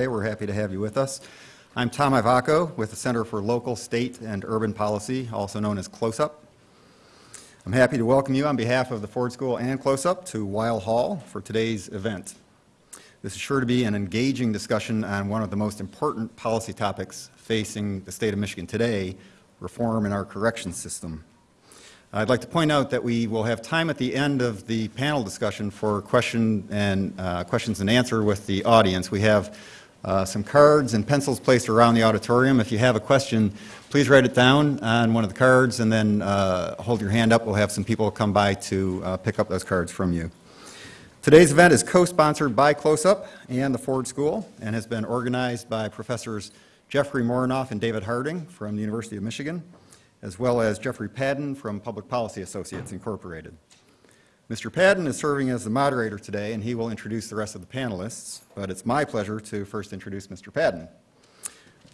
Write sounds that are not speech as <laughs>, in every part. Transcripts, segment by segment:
Today, we're happy to have you with us. I'm Tom Ivacko with the Center for Local, State, and Urban Policy, also known as CLOSUP. I'm happy to welcome you on behalf of the Ford School and CLOSUP to Weill Hall for today's event. This is sure to be an engaging discussion on one of the most important policy topics facing the state of Michigan today, reform in our correction system. I'd like to point out that we will have time at the end of the panel discussion for question and uh, questions and answer with the audience. We have uh, some cards and pencils placed around the auditorium. If you have a question, please write it down on one of the cards and then uh, hold your hand up. We'll have some people come by to uh, pick up those cards from you. Today's event is co-sponsored by CLOSUP and the Ford School and has been organized by Professors Jeffrey Morenoff and David Harding from the University of Michigan as well as Jeffrey Padden from Public Policy Associates Incorporated. Mr. Padden is serving as the moderator today, and he will introduce the rest of the panelists, but it's my pleasure to first introduce Mr. Padden.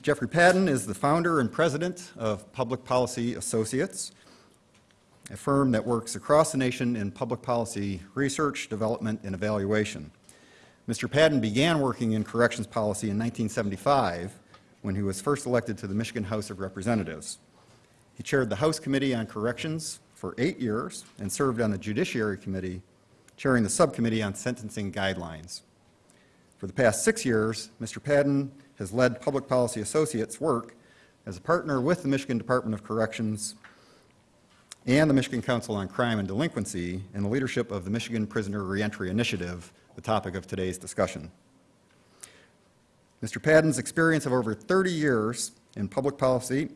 Jeffrey Padden is the founder and president of Public Policy Associates, a firm that works across the nation in public policy research, development, and evaluation. Mr. Padden began working in corrections policy in 1975 when he was first elected to the Michigan House of Representatives. He chaired the House Committee on Corrections for eight years and served on the Judiciary Committee, chairing the Subcommittee on Sentencing Guidelines. For the past six years, Mr. Padden has led Public Policy Associates' work as a partner with the Michigan Department of Corrections and the Michigan Council on Crime and Delinquency in the leadership of the Michigan Prisoner Reentry Initiative, the topic of today's discussion. Mr. Padden's experience of over 30 years in public policy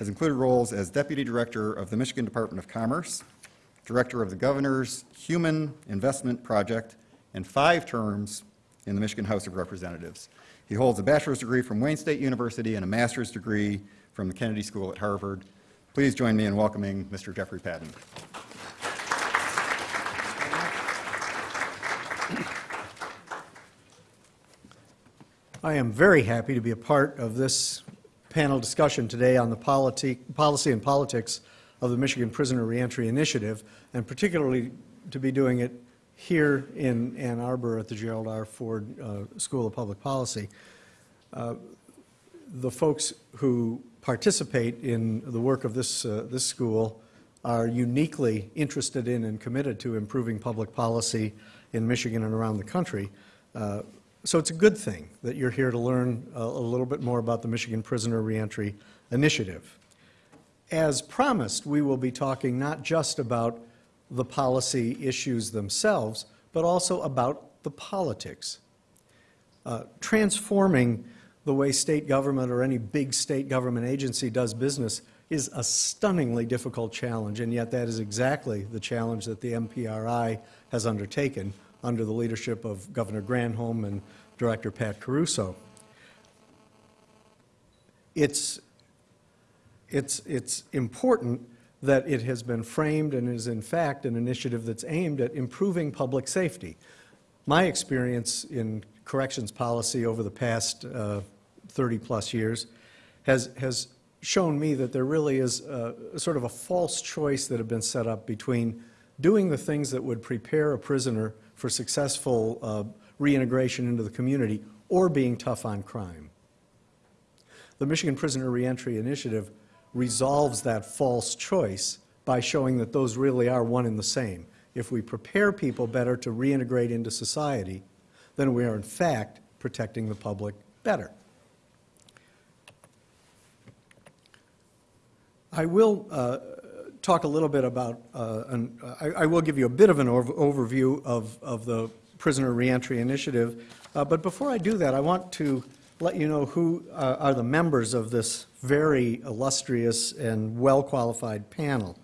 has included roles as Deputy Director of the Michigan Department of Commerce, Director of the Governor's Human Investment Project, and five terms in the Michigan House of Representatives. He holds a bachelor's degree from Wayne State University and a master's degree from the Kennedy School at Harvard. Please join me in welcoming Mr. Jeffrey Padden. I am very happy to be a part of this panel discussion today on the politi policy and politics of the Michigan Prisoner Reentry Initiative, and particularly to be doing it here in Ann Arbor at the Gerald R. Ford uh, School of Public Policy. Uh, the folks who participate in the work of this, uh, this school are uniquely interested in and committed to improving public policy in Michigan and around the country. So it's a good thing that you're here to learn a, a little bit more about the Michigan Prisoner Reentry Initiative. As promised, we will be talking not just about the policy issues themselves, but also about the politics. Uh, transforming the way state government or any big state government agency does business is a stunningly difficult challenge, and yet that is exactly the challenge that the MPRI has undertaken under the leadership of Governor Granholm and Director Pat Caruso. It's, it's, it's important that it has been framed and is in fact an initiative that's aimed at improving public safety. My experience in corrections policy over the past uh, 30 plus years has, has shown me that there really is a, sort of a false choice that have been set up between doing the things that would prepare a prisoner for successful uh, reintegration into the community or being tough on crime. The Michigan Prisoner Reentry Initiative resolves that false choice by showing that those really are one and the same. If we prepare people better to reintegrate into society, then we are in fact protecting the public better. I will uh, talk a little bit about, uh, an, I, I, will give you a bit of an over overview of, of the Prisoner Reentry Initiative. Uh, but before I do that, I want to let you know who uh, are the members of this very illustrious and well-qualified panel.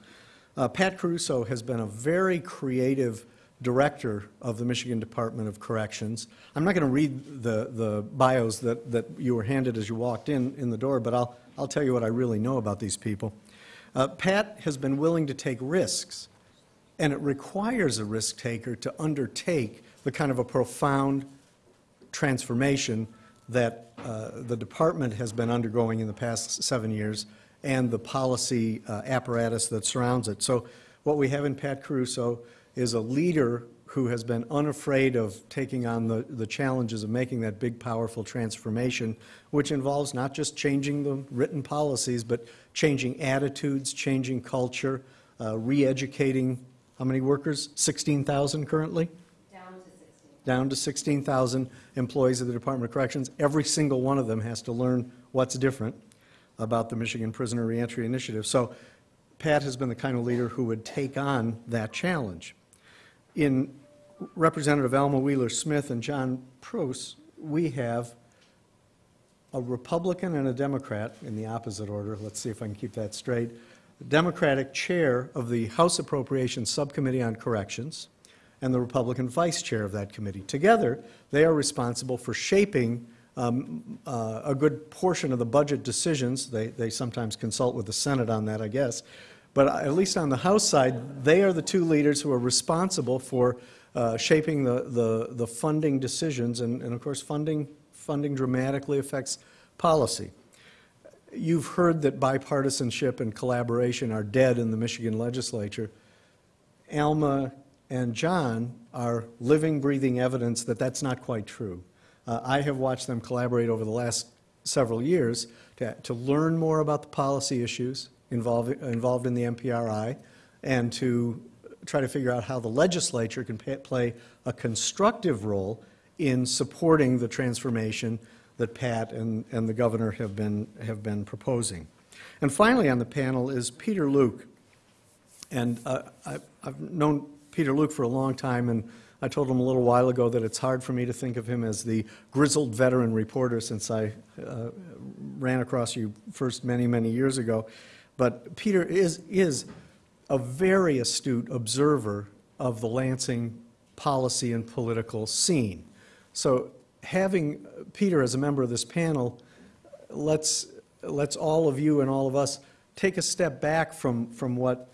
Uh, Pat Caruso has been a very creative director of the Michigan Department of Corrections. I'm not going to read the, the bios that, that you were handed as you walked in, in the door, but I'll, I'll tell you what I really know about these people. Uh, Pat has been willing to take risks, and it requires a risk taker to undertake the kind of a profound transformation that uh, the department has been undergoing in the past seven years and the policy uh, apparatus that surrounds it. So what we have in Pat Caruso is a leader who has been unafraid of taking on the, the challenges of making that big, powerful transformation, which involves not just changing the written policies, but changing attitudes, changing culture, uh, re-educating, how many workers? 16,000 currently? Down to 16. down to 16,000 employees of the Department of Corrections. Every single one of them has to learn what's different about the Michigan Prisoner Reentry Initiative. So Pat has been the kind of leader who would take on that challenge. In Representative Alma Wheeler Smith and John Proos, we have a Republican and a Democrat in the opposite order. Let's see if I can keep that straight. The Democratic chair of the House Appropriations Subcommittee on Corrections and the Republican vice chair of that committee. Together, they are responsible for shaping um, uh, a good portion of the budget decisions. They, they sometimes consult with the Senate on that, I guess. But at least on the House side, they are the two leaders who are responsible for uh, shaping the, the, the funding decisions. And, and of course, funding, funding dramatically affects policy. You've heard that bipartisanship and collaboration are dead in the Michigan legislature. Alma and John are living, breathing evidence that that's not quite true. Uh, I have watched them collaborate over the last several years to, to learn more about the policy issues involved, involved in the MPRI and to try to figure out how the legislature can pa- play a constructive role in supporting the transformation that Pat and, and the governor have been, have been proposing. And finally on the panel is Peter Luke. And uh, I- I've known Peter Luke for a long time, and I told him a little while ago that it's hard for me to think of him as the grizzled veteran reporter since I uh, ran across you first many, many years ago. But Peter is, is a very astute observer of the Lansing policy and political scene. So having uh, Peter as a member of this panel let's, let's all of you and all of us take a step back from, from what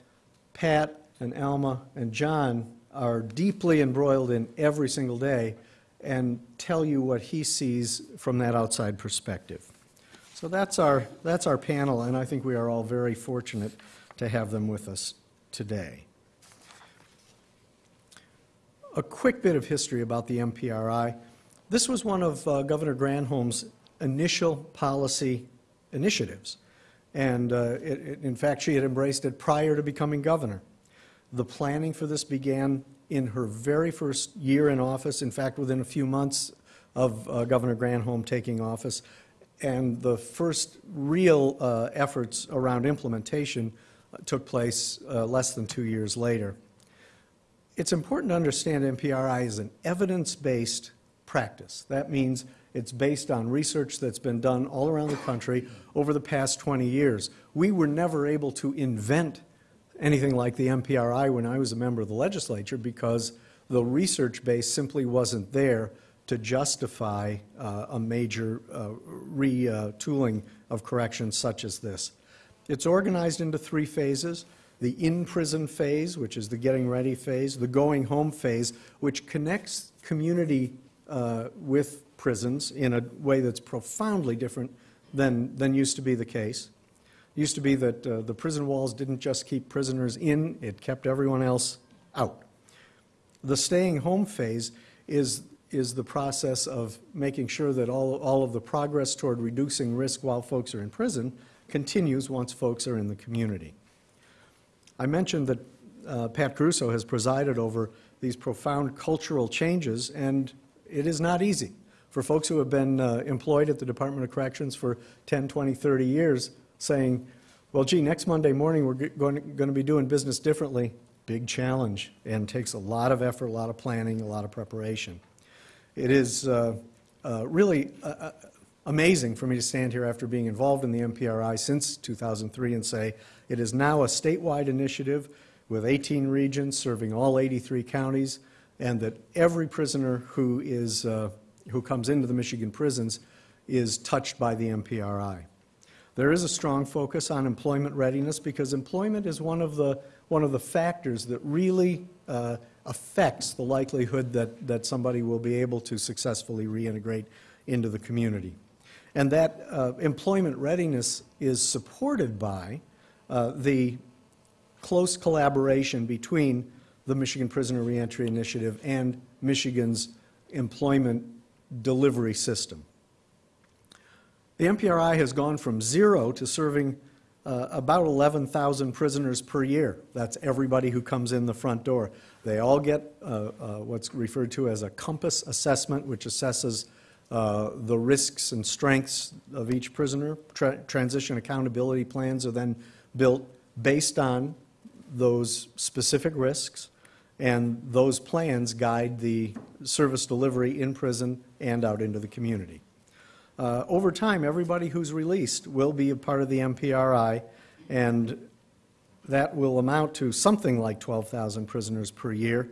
Pat and Alma and John are deeply embroiled in every single day and tell you what he sees from that outside perspective. So that's our, that's our panel, and I think we are all very fortunate to have them with us today. A quick bit of history about the MPRI. This was one of uh, Governor Granholm's initial policy initiatives. And uh, it, it- in fact, she had embraced it prior to becoming governor. The planning for this began in her very first year in office, in fact, within a few months of uh, Governor Granholm taking office. And the first real uh, efforts around implementation took place uh, less than two years later. It's important to understand MPRI is an evidence-based practice. That means it's based on research that's been done all around the country over the past 20 years. We were never able to invent anything like the MPRI when I was a member of the legislature because the research base simply wasn't there to justify uh, a major uh, retooling of corrections such as this. It's organized into three phases. The in-prison phase, which is the getting ready phase, the going home phase, which connects community uh, with prisons in a way that's profoundly different than, than used to be the case. It used to be that uh, the prison walls didn't just keep prisoners in, it kept everyone else out. The staying home phase is, is the process of making sure that all, all of the progress toward reducing risk while folks are in prison continues once folks are in the community. I mentioned that uh, Pat Caruso has presided over these profound cultural changes, and it is not easy. For folks who have been uh, employed at the Department of Corrections for 10, 20, 30 years, saying, well, gee, next Monday morning, we're going to, going to be doing business differently, big challenge, and takes a lot of effort, a lot of planning, a lot of preparation. It is uh, uh, really uh, amazing for me to stand here after being involved in the MPRI since 2003 and say it is now a statewide initiative with 18 regions serving all 83 counties, and that every prisoner who is uh, who comes into the Michigan prisons is touched by the MPRI. There is a strong focus on employment readiness because employment is one of the, one of the factors that really uh, affects the likelihood that, that somebody will be able to successfully reintegrate into the community. And that uh, employment readiness is supported by uh, the close collaboration between the Michigan Prisoner Reentry Initiative and Michigan's employment delivery system. The MPRI has gone from zero to serving uh, about 11,000 prisoners per year. That's everybody who comes in the front door. They all get uh, uh, what's referred to as a COMPAS assessment, which assesses uh, the risks and strengths of each prisoner. Tra- transition accountability plans are then built based on those specific risks, and those plans guide the service delivery in prison and out into the community. Uh, Over time, everybody who's released will be a part of the MPRI, and that will amount to something like 12,000 prisoners per year.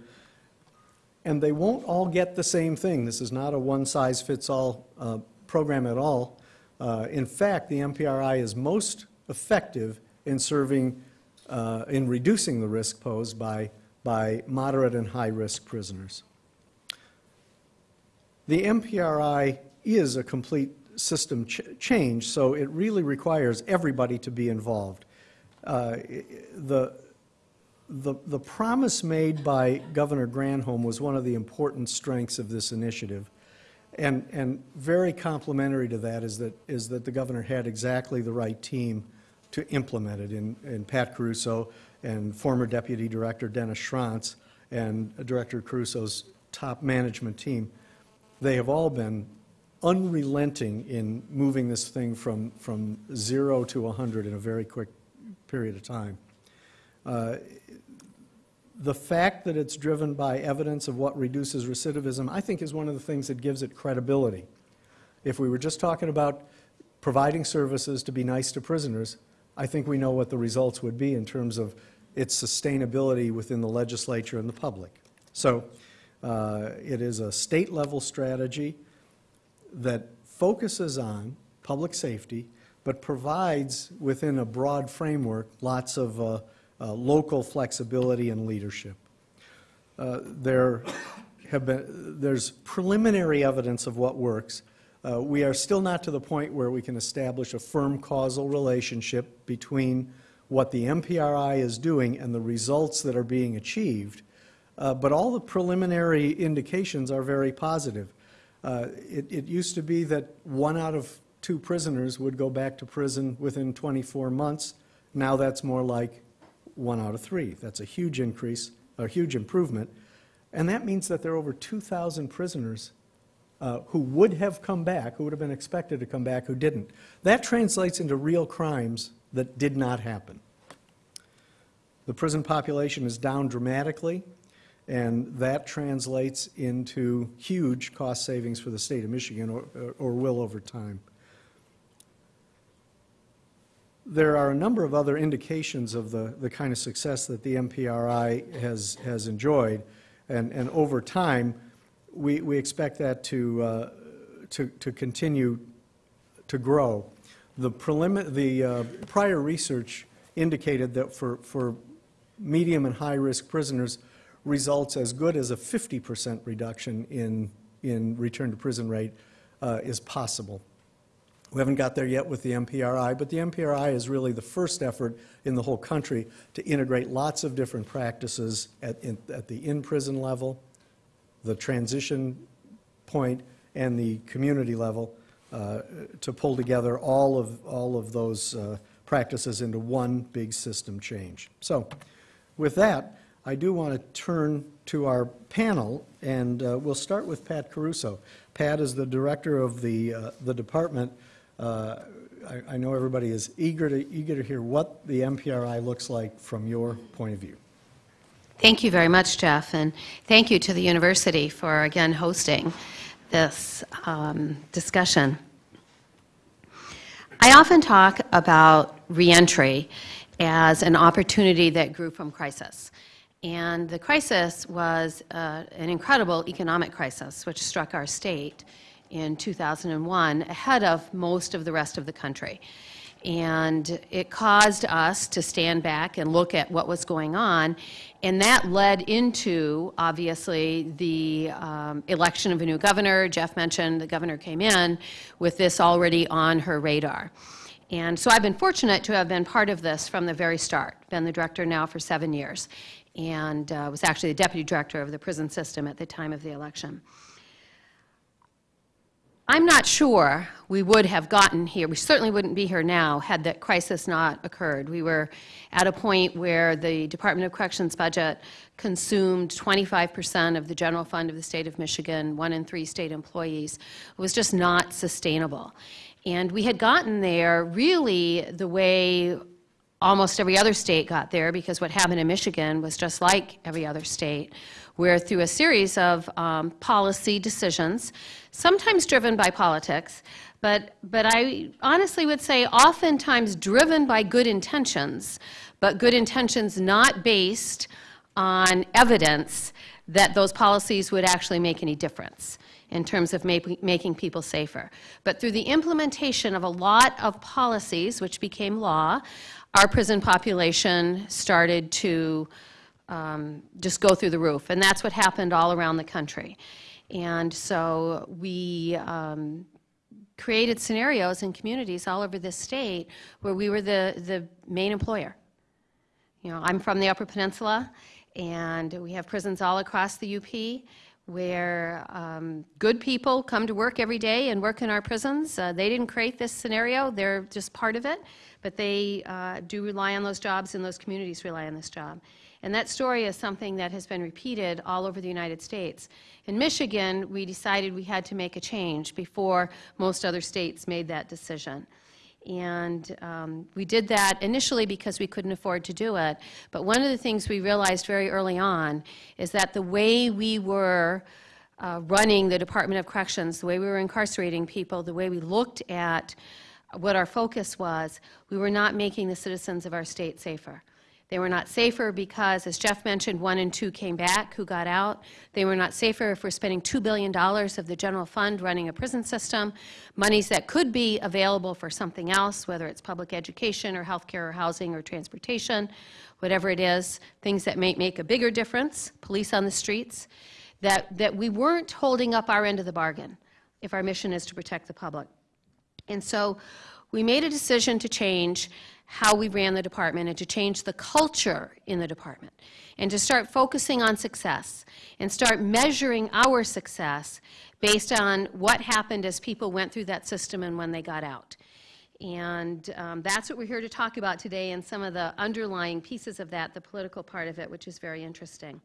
And they won't all get the same thing. This is not a one-size-fits-all uh, program at all. Uh, In fact, the MPRI is most effective in serving, uh, in reducing the risk posed by, by moderate and high-risk prisoners. The MPRI is a complete system ch- change, so it really requires everybody to be involved. Uh, The, the, the promise made by Governor Granholm was one of the important strengths of this initiative. And, and very complimentary to that is that, is that the governor had exactly the right team to implement it in, in Pat Caruso and former Deputy Director Dennis Schrantz and Director Caruso's top management team. They have all been unrelenting in moving this thing from, from zero to 100 in a very quick period of time. Uh, The fact that it's driven by evidence of what reduces recidivism, I think is one of the things that gives it credibility. If we were just talking about providing services to be nice to prisoners, I think we know what the results would be in terms of its sustainability within the legislature and the public. So uh, it is a state-level strategy that focuses on public safety, but provides within a broad framework lots of uh, uh, local flexibility and leadership. Uh, There have been, there's preliminary evidence of what works. Uh, We are still not to the point where we can establish a firm causal relationship between what the MPRI is doing and the results that are being achieved, Uh, but all the preliminary indications are very positive. Uh, It, it used to be that one out of two prisoners would go back to prison within 24 months. Now that's more like one out of three. That's a huge increase, a huge improvement. And that means that there are over 2,000 prisoners uh, who would have come back, who would have been expected to come back, who didn't. That translates into real crimes that did not happen. The prison population is down dramatically, and that translates into huge cost savings for the state of Michigan, or, or will over time. There are a number of other indications of the, the kind of success that the MPRI has, has enjoyed, and, and over time, we, we expect that to, uh, to, to continue to grow. The prelim, the uh, prior research indicated that for, for medium and high-risk prisoners results as good as a 50% reduction in, in return to prison rate uh, is possible. We haven't got there yet with the MPRI, but the MPRI is really the first effort in the whole country to integrate lots of different practices at, in, at the in-prison level, the transition point, and the community level uh, to pull together all of, all of those uh, practices into one big system change. So with that, I do want to turn to our panel, and uh, we'll start with Pat Caruso. Pat is the director of the, uh, the department. Uh, I, I know everybody is eager to, eager to hear what the MPRI looks like from your point of view. Thank you very much, Jeff, and thank you to the university for again hosting this um, discussion. I often talk about reentry as an opportunity that grew from crisis. And the crisis was uh, an incredible economic crisis which struck our state in 2001 ahead of most of the rest of the country. And it caused us to stand back and look at what was going on. And that led into, obviously, the um, election of a new governor. Jeff mentioned the governor came in with this already on her radar. And so I've been fortunate to have been part of this from the very start, been the director now for seven years. and uh, was actually the deputy director of the prison system at the time of the election. I'm not sure we would have gotten here, we certainly wouldn't be here now, had that crisis not occurred. We were at a point where the Department of Corrections budget consumed 25% of the general fund of the state of Michigan, one in three state employees. It was just not sustainable. And we had gotten there really the way almost every other state got there because what happened in Michigan was just like every other state, where through a series of um, policy decisions, sometimes driven by politics, but, but I honestly would say oftentimes driven by good intentions, but good intentions not based on evidence that those policies would actually make any difference in terms of ma- making people safer. But through the implementation of a lot of policies, which became law, our prison population started to um, just go through the roof. And that's what happened all around the country. And so we um, created scenarios in communities all over the state where we were the, the main employer. You know, I'm from the Upper Peninsula, and we have prisons all across the UP where um, good people come to work every day and work in our prisons. Uh, they didn't create this scenario, they're just part of it, but they uh, do rely on those jobs, and those communities rely on this job. And that story is something that has been repeated all over the United States. In Michigan, we decided we had to make a change before most other states made that decision. And um, we did that initially because we couldn't afford to do it. But one of the things we realized very early on is that the way we were uh, running the Department of Corrections, the way we were incarcerating people, the way we looked at what our focus was, we were not making the citizens of our state safer. They were not safer because, as Jeff mentioned, one and two came back who got out. They were not safer if we're spending $2 billion of the general fund running a prison system, monies that could be available for something else, whether it's public education or healthcare or housing or transportation, whatever it is, things that may make a bigger difference, police on the streets, that, that we weren't holding up our end of the bargain if our mission is to protect the public. And so we made a decision to change how we ran the department and to change the culture in the department and to start focusing on success and start measuring our success based on what happened as people went through that system and when they got out. And um, that's what we're here to talk about today and some of the underlying pieces of that, the political part of it, which is very interesting.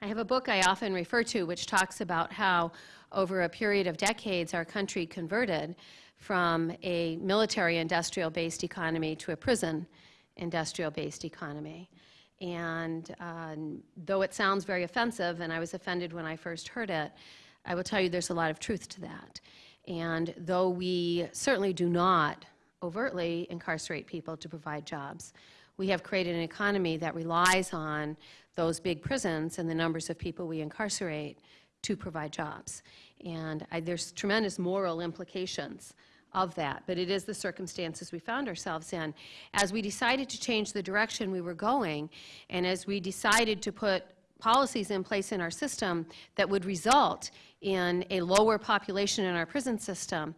I have a book I often refer to which talks about how over a period of decades our country converted from a military industrial based economy to a prison industrial based economy. And um, though it sounds very offensive, and I was offended when I first heard it, I will tell you there's a lot of truth to that. And though we certainly do not overtly incarcerate people to provide jobs, we have created an economy that relies on those big prisons and the numbers of people we incarcerate to provide jobs. And I, there's tremendous moral implications of that, but it is the circumstances we found ourselves in. As we decided to change the direction we were going, and as we decided to put policies in place in our system that would result in a lower population in our prison system,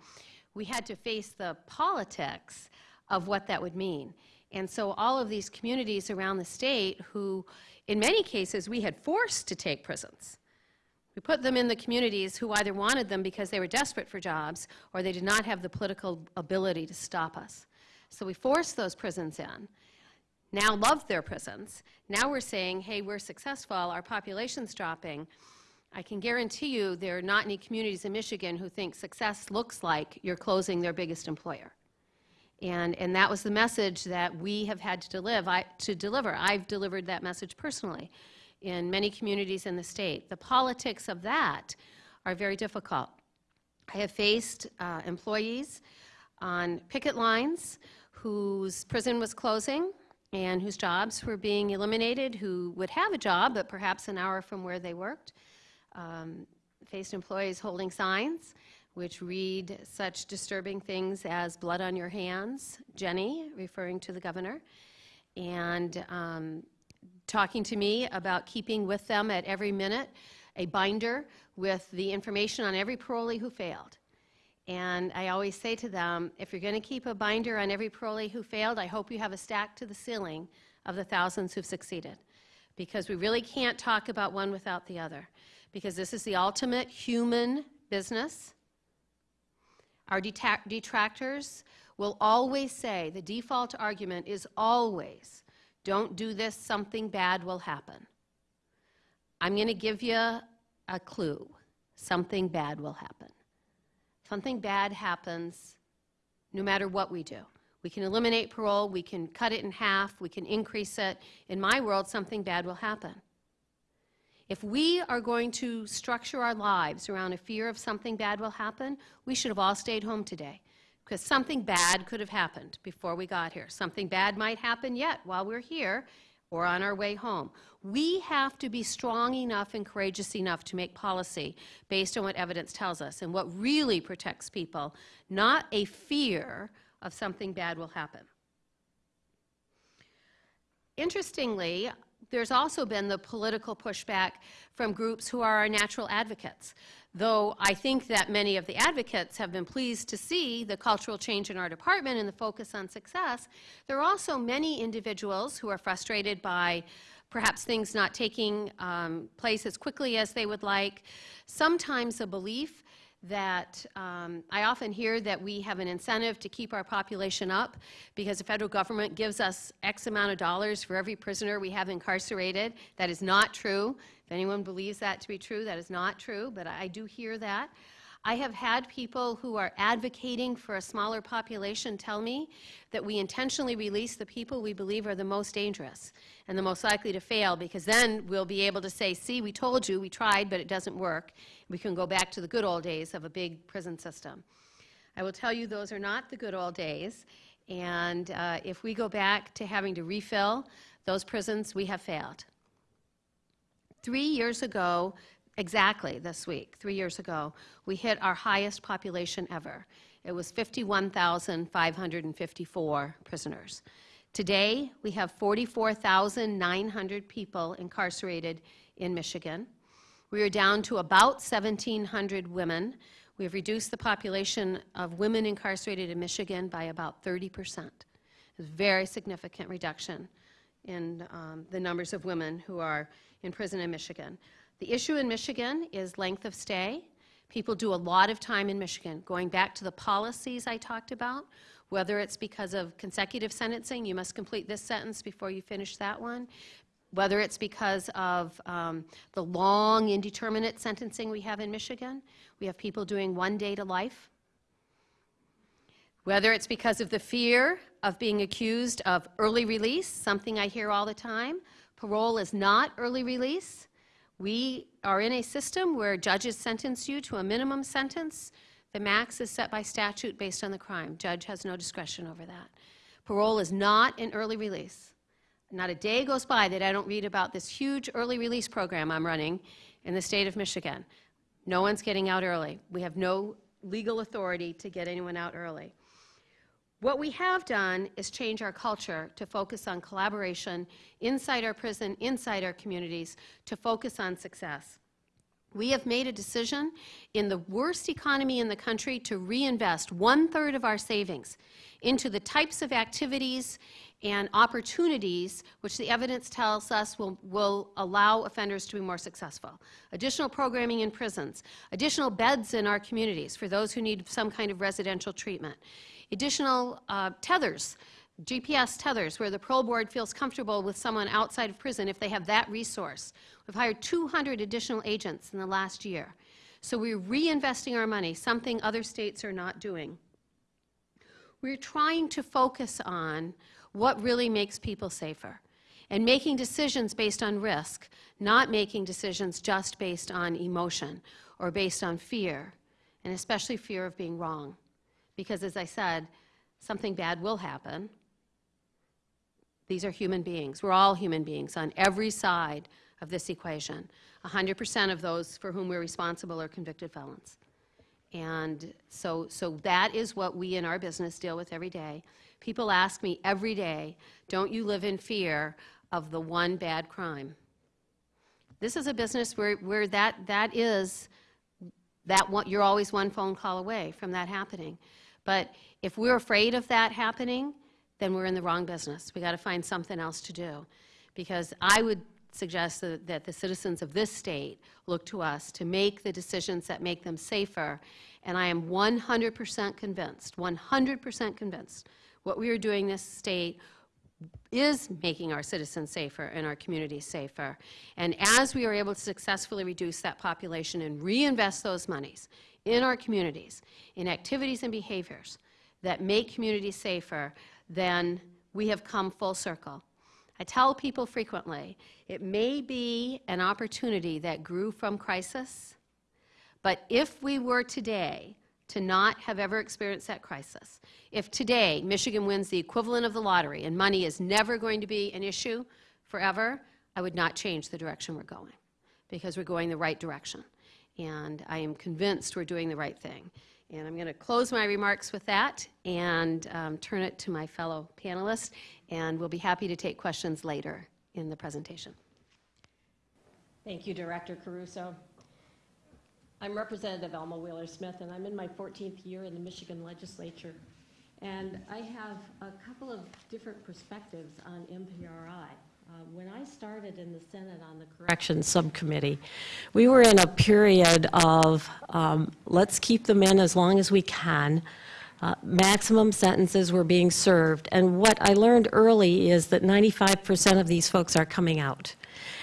we had to face the politics of what that would mean. And so all of these communities around the state who, in many cases, we had forced to take prisons we put them in the communities who either wanted them because they were desperate for jobs or they did not have the political ability to stop us. So we forced those prisons in. Now love their prisons. Now we're saying, hey, we're successful, our population's dropping. I can guarantee you there are not any communities in Michigan who think success looks like you're closing their biggest employer. And, and that was the message that we have had to, deliver. I, to deliver. I've delivered that message personally in many communities in the state. The politics of that are very difficult. I have faced uh, employees on picket lines whose prison was closing and whose jobs were being eliminated, who would have a job, but perhaps an hour from where they worked. Um, faced employees holding signs which read such disturbing things as blood on your hands, Jenny, referring to the governor, and um, talking to me about keeping with them at every minute a binder with the information on every parolee who failed. And I always say to them, if you're going to keep a binder on every parolee who failed, I hope you have a stack to the ceiling of the thousands who've succeeded. because we really can't talk about one without the other, because this is the ultimate human business. Our detractors will always say, the default argument is always, don't do this, something bad will happen. I'm going to give you a clue. Something bad will happen. Something bad happens no matter what we do. We can eliminate parole, we can cut it in half, we can increase it. In my world, something bad will happen. If we are going to structure our lives around a fear of something bad will happen, we should have all stayed home today. Because something bad could have happened before we got here. Something bad might happen yet while we're here or on our way home. We have to be strong enough and courageous enough to make policy based on what evidence tells us and what really protects people, not a fear of something bad will happen. Interestingly, there's also been the political pushback from groups who are our natural advocates. Though I think that many of the advocates have been pleased to see the cultural change in our department and the focus on success, there are also many individuals who are frustrated by perhaps things not taking um, place as quickly as they would like, sometimes a belief that um, I often hear that we have an incentive to keep our population up because the federal government gives us X amount of dollars for every prisoner we have incarcerated. That is not true. If anyone believes that to be true, that is not true, but I do hear that. I have had people who are advocating for a smaller population tell me that we intentionally release the people we believe are the most dangerous and the most likely to fail because then we'll be able to say, see, we told you, we tried, but it doesn't work. We can go back to the good old days of a big prison system. I will tell you those are not the good old days. And uh, if we go back to having to refill those prisons, we have failed. Three years ago, exactly this week, three years ago, we hit our highest population ever. It was 51,554 prisoners. Today, we have 44,900 people incarcerated in Michigan. We are down to about 1,700 women. We have reduced the population of women incarcerated in Michigan by about 30 percent. It's a very significant reduction in um, the numbers of women who are in prison in Michigan. The issue in Michigan is length of stay. People do a lot of time in Michigan. Going back to the policies I talked about, whether it's because of consecutive sentencing, you must complete this sentence before you finish that one, whether it's because of um, the long, indeterminate sentencing we have in Michigan. We have people doing one day to life. Whether it's because of the fear of being accused of early release, something I hear all the time. Parole is not early release. We are in a system where judges sentence you to a minimum sentence. The max is set by statute based on the crime. Judge has no discretion over that. Parole is not an early release. Not a day goes by that I don't read about this huge early release program I'm running in the state of Michigan. No one's getting out early. We have no legal authority to get anyone out early. What we have done is change our culture to focus on collaboration inside our prison, inside our communities, to focus on success. We have made a decision in the worst economy in the country to reinvest one third of our savings into the types of activities and opportunities which the evidence tells us will, will allow offenders to be more successful. Additional programming in prisons, additional beds in our communities for those who need some kind of residential treatment, additional uh, tethers, GPS tethers, where the parole board feels comfortable with someone outside of prison if they have that resource. We've hired 200 additional agents in the last year. So we're reinvesting our money, something other states are not doing. We're trying to focus on what really makes people safer and making decisions based on risk, not making decisions just based on emotion or based on fear, and especially fear of being wrong. Because as I said, something bad will happen. These are human beings. We're all human beings on every side of this equation. 100% of those for whom we're responsible are convicted felons. And so, so that is what we in our business deal with every day. People ask me every day, don't you live in fear of the one bad crime? This is a business where, where that, that is, that one, you're always one phone call away from that happening. But if we're afraid of that happening, then we're in the wrong business. We got to find something else to do. Because I would suggest that that the citizens of this state look to us to make the decisions that make them safer. And I am 100% convinced, 100% convinced, what we are doing in this state is making our citizens safer and our communities safer. And as we are able to successfully reduce that population and reinvest those monies in our communities, in activities and behaviors that make communities safer, then we have come full circle. I tell people frequently, it may be an opportunity that grew from crisis, but if we were today to not have ever experienced that crisis, if today Michigan wins the equivalent of the lottery and money is never going to be an issue forever, I would not change the direction we're going because we're going the right direction. And I am convinced we're doing the right thing. And I'm going to close my remarks with that and um, turn it to my fellow panelists, and we'll be happy to take questions later in the presentation. Thank you, Director Caruso. I'm Representative Alma Wheeler Smith, and I'm in my 14th year in the Michigan Legislature. And I have a couple of different perspectives on MPRI. Uh, when I started in the Senate on the Corrections Subcommittee, we were in a period of um, let's keep them in as long as we can. Uh, maximum sentences were being served. And what I learned early is that 95% of these folks are coming out.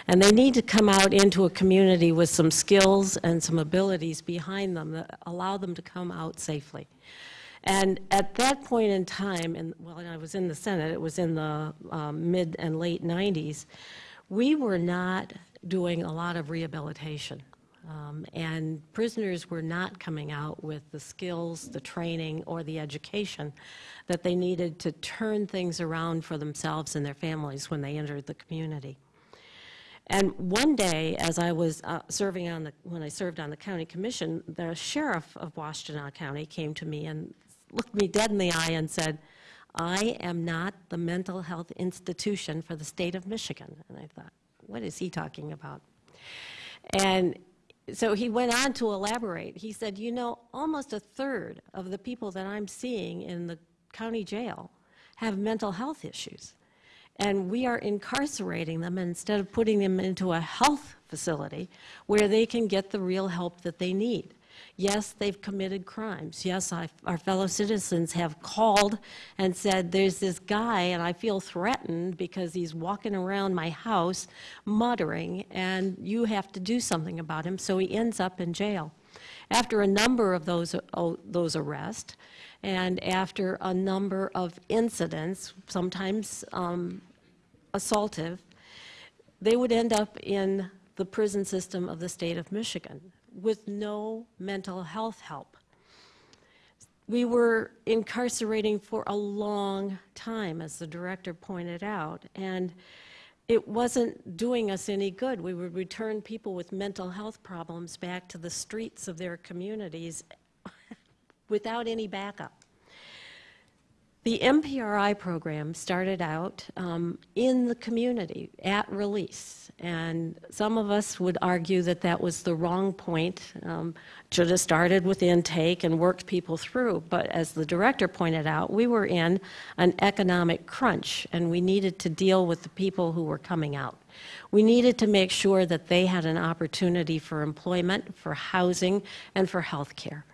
And they need to come out into a community with some skills and some abilities behind them that allow them to come out safely. And at that point in time, and well, I was in the Senate, it was in the um, mid and late 90s, we were not doing a lot of rehabilitation. Um, and prisoners were not coming out with the skills, the training, or the education that they needed to turn things around for themselves and their families when they entered the community. And one day, as I was uh, serving on the, when I served on the county commission, the sheriff of Washtenaw County came to me and looked me dead in the eye and said, I am not the mental health institution for the state of Michigan. And I thought, what is he talking about? And so he went on to elaborate. He said, you know, almost a third of the people that I'm seeing in the county jail have mental health issues. And we are incarcerating them instead of putting them into a health facility where they can get the real help that they need. Yes, they've committed crimes. Yes, I, our fellow citizens have called and said, there's this guy and I feel threatened because he's walking around my house muttering and you have to do something about him, so he ends up in jail. After a number of those, oh, those arrests, and after a number of incidents, sometimes um, assaultive, they would end up in the prison system of the state of Michigan with no mental health help. We were incarcerating for a long time, as the director pointed out, and it wasn't doing us any good. We would return people with mental health problems back to the streets of their communities <laughs> without any backup. The MPRI program started out um, in the community at release, and some of us would argue that that was the wrong point. Um, should have started with intake and worked people through. But as the director pointed out, we were in an economic crunch, and we needed to deal with the people who were coming out. We needed to make sure that they had an opportunity for employment, for housing, and for health care.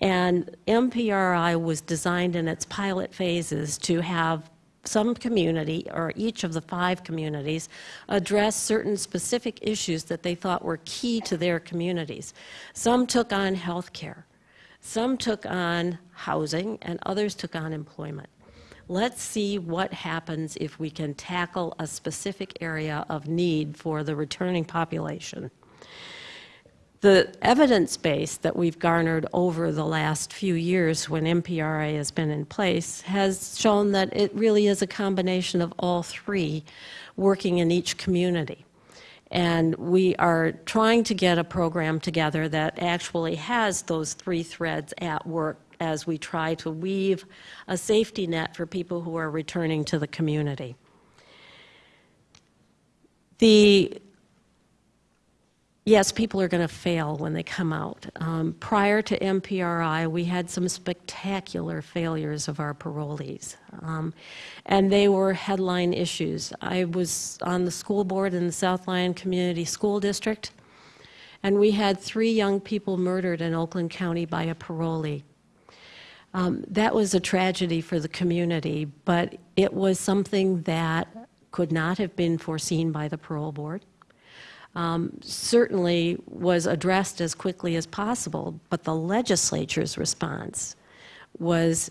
And MPRI was designed in its pilot phases to have some community, or each of the five communities, address certain specific issues that they thought were key to their communities. Some took on health care, some took on housing, and others took on employment. Let's see what happens if we can tackle a specific area of need for the returning population. The evidence base that we've garnered over the last few years when MPRI has been in place has shown that it really is a combination of all three working in each community. And we are trying to get a program together that actually has those three threads at work as we try to weave a safety net for people who are returning to the community. The yes, people are going to fail when they come out. Um, prior to MPRI, we had some spectacular failures of our parolees, um, and they were headline issues. I was on the school board in the South Lyon Community School District, and we had three young people murdered in Oakland County by a parolee. Um, that was a tragedy for the community, but it was something that could not have been foreseen by the parole board um, certainly was addressed as quickly as possible, but the legislature's response was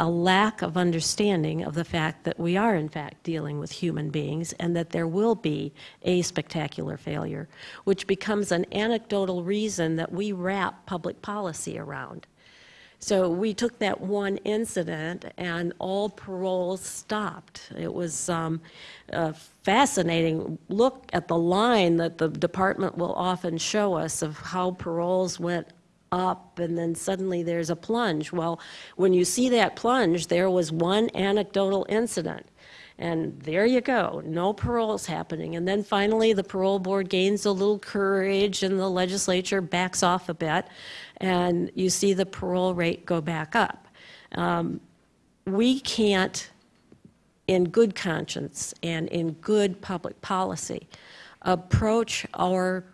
a lack of understanding of the fact that we are, in fact, dealing with human beings and that there will be a spectacular failure, which becomes an anecdotal reason that we wrap public policy around. So we took that one incident and all paroles stopped. It was um, a fascinating look at the line that the department will often show us of how paroles went up and then suddenly there's a plunge. Well, when you see that plunge, there was one anecdotal incident. And there you go, no paroles happening. And then finally, the parole board gains a little courage and the legislature backs off a bit and you see the parole rate go back up. Um, we can't, in good conscience and in good public policy, approach our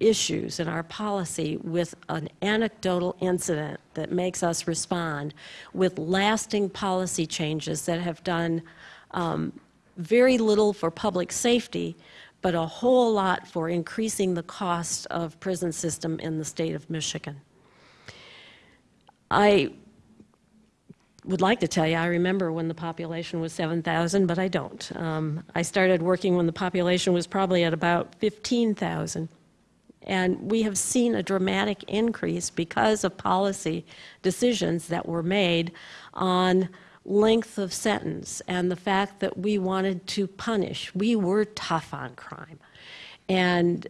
issues and our policy with an anecdotal incident that makes us respond with lasting policy changes that have done um, very little for public safety, but a whole lot for increasing the cost of prison system in the state of Michigan. I would like to tell you, I remember when the population was 7,000, but I don't. Um, I started working when the population was probably at about 15,000. And we have seen a dramatic increase because of policy decisions that were made on length of sentence and the fact that we wanted to punish. We were tough on crime. And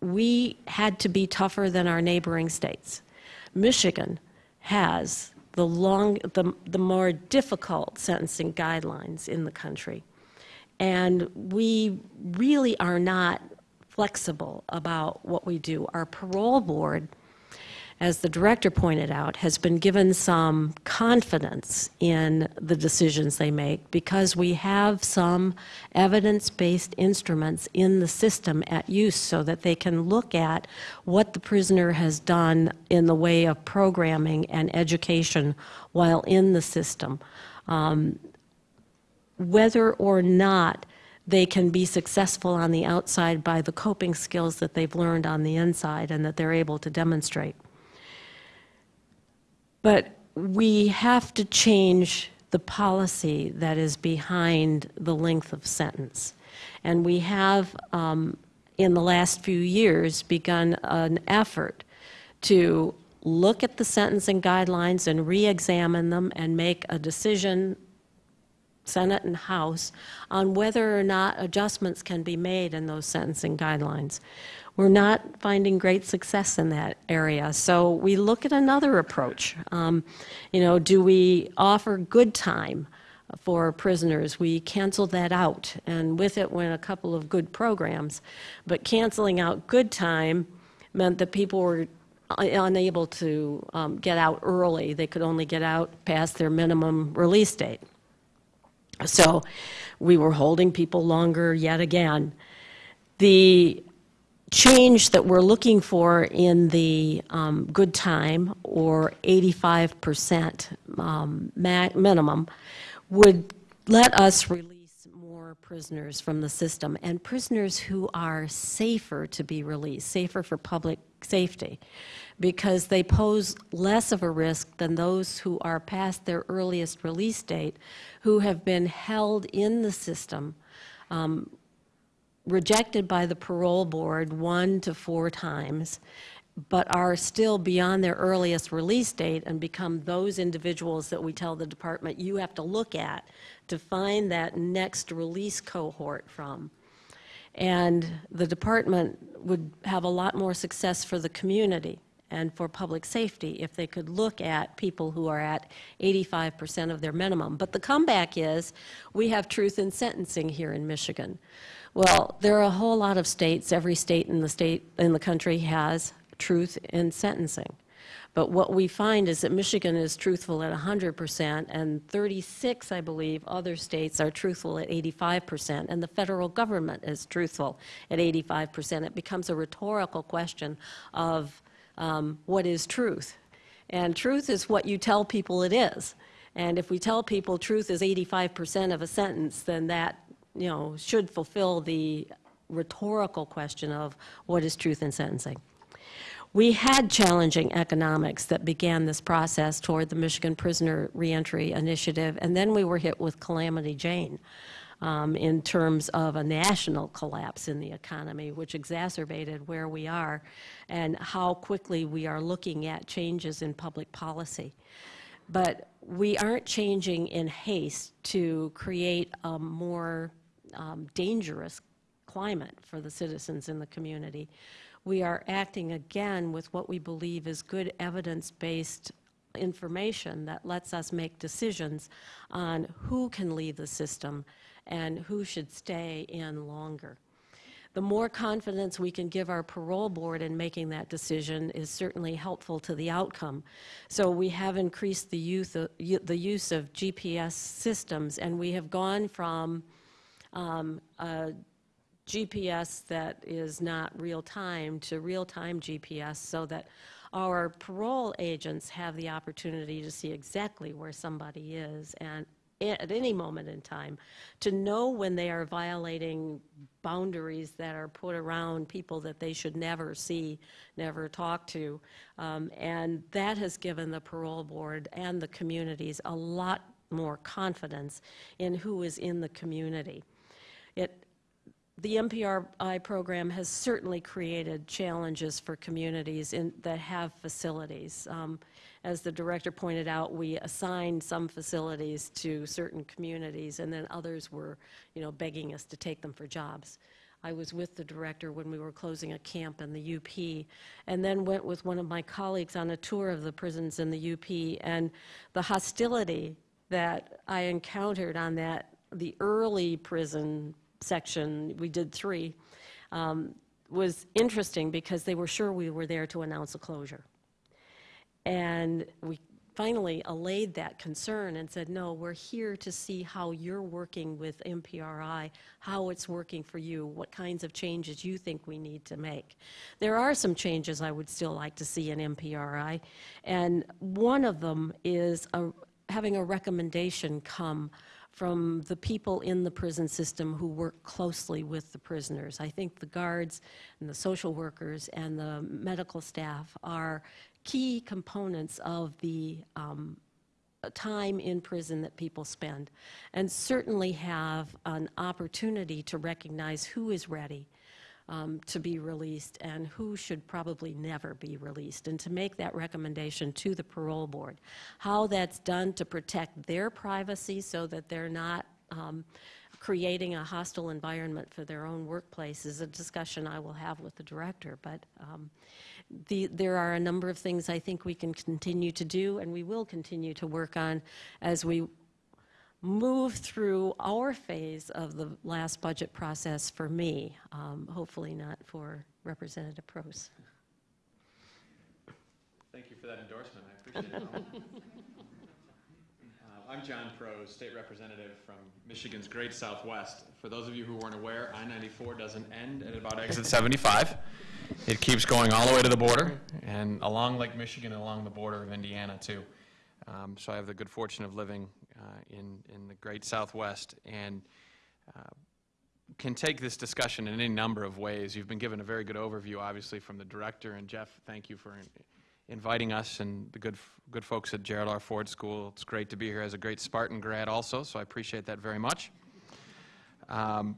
we had to be tougher than our neighboring states. Michigan has the, long, the, the more difficult sentencing guidelines in the country. And we really are not flexible about what we do. Our parole board as the director pointed out, has been given some confidence in the decisions they make because we have some evidence-based instruments in the system at use so that they can look at what the prisoner has done in the way of programming and education while in the system. Um, whether or not they can be successful on the outside by the coping skills that they've learned on the inside and that they're able to demonstrate. But we have to change the policy that is behind the length of sentence. And we have, um, in the last few years, begun an effort to look at the sentencing guidelines and re-examine them and make a decision, Senate and House, on whether or not adjustments can be made in those sentencing guidelines. We're not finding great success in that area. So we look at another approach. Um, you know, do we offer good time for prisoners? We canceled that out, and with it went a couple of good programs. But canceling out good time meant that people were unable to um, get out early. They could only get out past their minimum release date. So we were holding people longer yet again. The change that we're looking for in the um, good time or 85% um, minimum would let us release more prisoners from the system and prisoners who are safer to be released, safer for public safety, because they pose less of a risk than those who are past their earliest release date, who have been held in the system um, rejected by the parole board one to four times, but are still beyond their earliest release date and become those individuals that we tell the department you have to look at to find that next release cohort from. And the department would have a lot more success for the community and for public safety if they could look at people who are at 85% of their minimum. But the comeback is, we have truth in sentencing here in Michigan. Well, there are a whole lot of states, every state in the state, in the country has truth in sentencing. But what we find is that Michigan is truthful at 100%, and 36, I believe, other states are truthful at 85%, and the federal government is truthful at 85%. It becomes a rhetorical question of um, what is truth? And truth is what you tell people it is. And if we tell people truth is 85% of a sentence, then that, you know, should fulfill the rhetorical question of what is truth in sentencing. We had challenging economics that began this process toward the Michigan Prisoner Reentry Initiative, and then we were hit with Calamity Jane um, in terms of a national collapse in the economy, which exacerbated where we are and how quickly we are looking at changes in public policy. But we aren't changing in haste to create a more um, dangerous climate for the citizens in the community we are acting again with what we believe is good evidence-based information that lets us make decisions on who can leave the system and who should stay in longer. The more confidence we can give our parole board in making that decision is certainly helpful to the outcome. So we have increased the, youth, uh, the use of GPS systems, and we have gone from um, a GPS that is not real-time to real-time GPS so that our parole agents have the opportunity to see exactly where somebody is and at any moment in time, to know when they are violating boundaries that are put around people that they should never see, never talk to. Um, and that has given the parole board and the communities a lot more confidence in who is in the community. It the MPRI program has certainly created challenges for communities in, that have facilities. Um, as the director pointed out, we assigned some facilities to certain communities, and then others were, you know, begging us to take them for jobs. I was with the director when we were closing a camp in the UP, and then went with one of my colleagues on a tour of the prisons in the UP, and the hostility that I encountered on that, the early prison section, we did three, um, was interesting because they were sure we were there to announce a closure. And we finally allayed that concern and said, no, we're here to see how you're working with MPRI, how it's working for you, what kinds of changes you think we need to make. There are some changes I would still like to see in MPRI, and one of them is a, having a recommendation come from the people in the prison system who work closely with the prisoners. I think the guards and the social workers and the medical staff are key components of the um, time in prison that people spend, and certainly have an opportunity to recognize who is ready um, to be released and who should probably never be released, and to make that recommendation to the parole board. How that's done to protect their privacy so that they're not um, creating a hostile environment for their own workplace is a discussion I will have with the director. But um, the, there are a number of things I think we can continue to do, and we will continue to work on as we move through our phase of the last budget process for me, um, hopefully not for Representative Proos. Thank you for that endorsement. I appreciate it. <laughs> I'm John Proos, state representative from Michigan's Great Southwest. For those of you who weren't aware, I-94 doesn't end at about exit 75. It keeps going all the way to the border and along Lake Michigan and along the border of Indiana too. Um, so I have the good fortune of living uh, in, in the great Southwest and uh, can take this discussion in any number of ways. You've been given a very good overview, obviously, from the director, and Jeff, thank you for inviting us and the good, good folks at Gerald R. Ford School. It's great to be here as a great Spartan grad also, so I appreciate that very much. Um,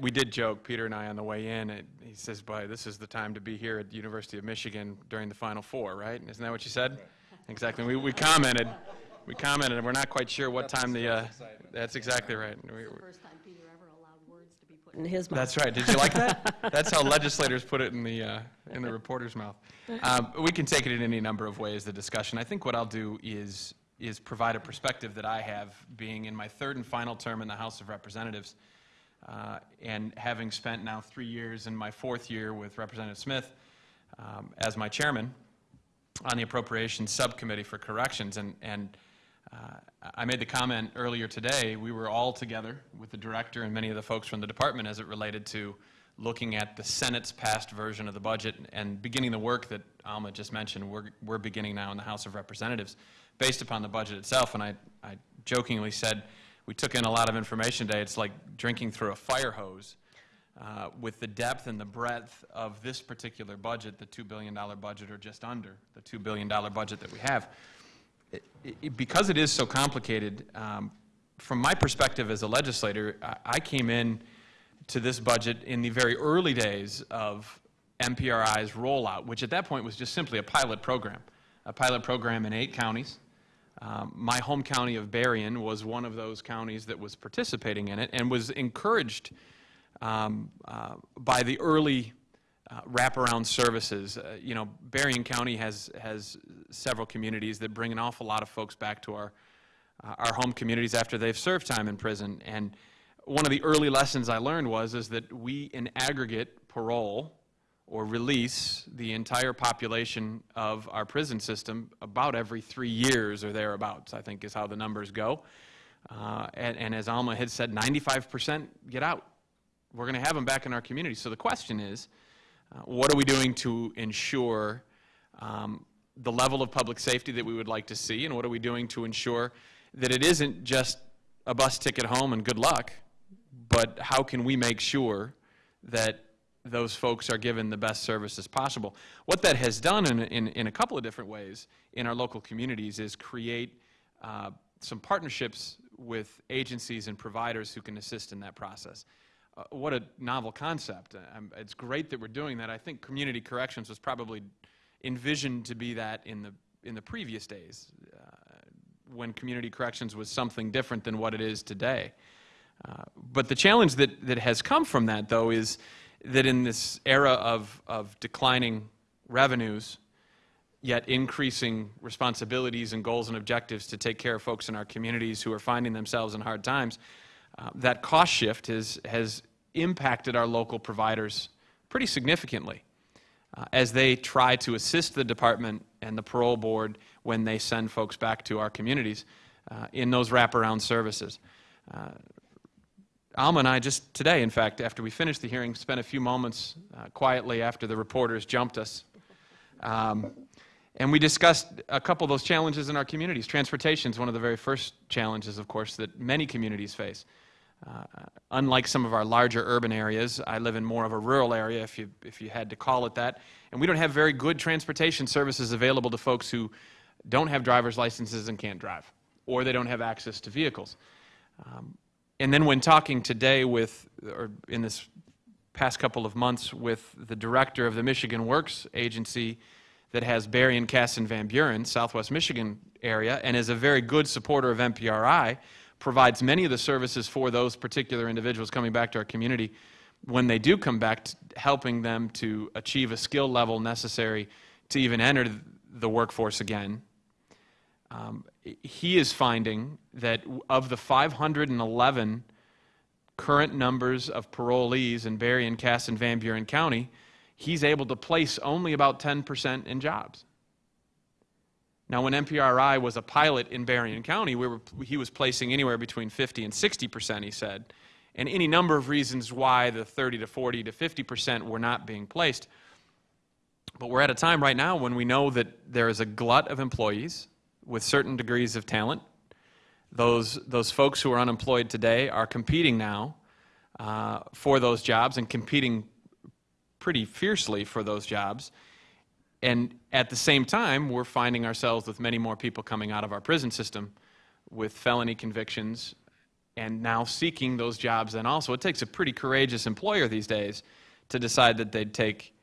we did joke, Peter and I, on the way in. It, he says, "Boy, this is the time to be here at the University of Michigan during the Final Four, right?" Isn't that what you said? Exactly. We, we commented. We commented, and we're not quite sure what time the. Uh, that's exactly right. We, First time Peter ever allowed words to be put in his mouth. That's right. Did you like that? <laughs> That's how legislators put it in the, uh, in the reporter's mouth. Um, We can take it in any number of ways, the discussion. I think what I'll do is, is provide a perspective that I have, being in my third and final term in the House of Representatives, uh, and having spent now three years in my fourth year with Representative Smith um, as my chairman on the Appropriations Subcommittee for Corrections. And, and uh, I made the comment earlier today, we were all together with the director and many of the folks from the department as it related to looking at the Senate's past version of the budget and beginning the work that Alma just mentioned, we're, we're beginning now in the House of Representatives based upon the budget itself. And I, I jokingly said, we took in a lot of information today. It's like drinking through a fire hose. Uh, with the depth and the breadth of this particular budget, the $2 billion budget, or just under the $2 billion budget that we have, it- because it is so complicated, um, from my perspective as a legislator, I- I came in to this budget in the very early days of MPRI's rollout, which at that point was just simply a pilot program, a pilot program in eight counties. Um, My home county of Berrien was one of those counties that was participating in it and was encouraged um, uh, by the early uh, wraparound services. Uh, You know, Berrien County has, has several communities that bring an awful lot of folks back to our, uh, our home communities after they've served time in prison. And one of the early lessons I learned was, is that we in aggregate parole or release the entire population of our prison system about every three years or thereabouts, I think is how the numbers go. Uh, And, and as Alma had said, 95% get out we're going to have them back in our community. So the question is, uh, what are we doing to ensure um, the level of public safety that we would like to see, and what are we doing to ensure that it isn't just a bus ticket home and good luck, but how can we make sure that those folks are given the best services possible? What that has done in, in, in a couple of different ways in our local communities is create uh, some partnerships with agencies and providers who can assist in that process uh, what a novel concept. Um, It's great that we're doing that. I think community corrections was probably envisioned to be that in the, in the previous days, uh, when community corrections was something different than what it is today. Uh, But the challenge that, that has come from that, though, is that in this era of, of declining revenues, yet increasing responsibilities and goals and objectives to take care of folks in our communities who are finding themselves in hard times, uh, that cost shift has, has impacted our local providers pretty significantly uh, as they try to assist the department and the parole board when they send folks back to our communities uh, in those wraparound services. Uh, Alma and I just today, in fact, after we finished the hearing, spent a few moments uh, quietly after the reporters jumped us. Um, and we discussed a couple of those challenges in our communities. Transportation is one of the very first challenges, of course, that many communities face. Uh, unlike some of our larger urban areas, I live in more of a rural area, if you, if you had to call it that, and we don't have very good transportation services available to folks who don't have driver's licenses and can't drive, or they don't have access to vehicles. Um, and then when talking today with, or in this past couple of months, with the director of the Michigan Works Agency that has Berrien, Cass, and Van Buren, Southwest Michigan area, and is a very good supporter of MPRI, provides many of the services for those particular individuals coming back to our community when they do come back, helping them to achieve a skill level necessary to even enter the workforce again. Um, he is finding that of the 511 current numbers of parolees in Berrien, Cass, and Van Buren County, he's able to place only about 10% in jobs. Now, when MPRI was a pilot in Berrien County, we were, he was placing anywhere between 50 and 60 percent, he said, and any number of reasons why the 30 to 40 to 50 percent were not being placed. But we're at a time right now when we know that there is a glut of employees with certain degrees of talent. Those, those folks who are unemployed today are competing now uh, for those jobs and competing pretty fiercely for those jobs. And at the same time, we're finding ourselves with many more people coming out of our prison system with felony convictions and now seeking those jobs. And also, it takes a pretty courageous employer these days to decide that they'd take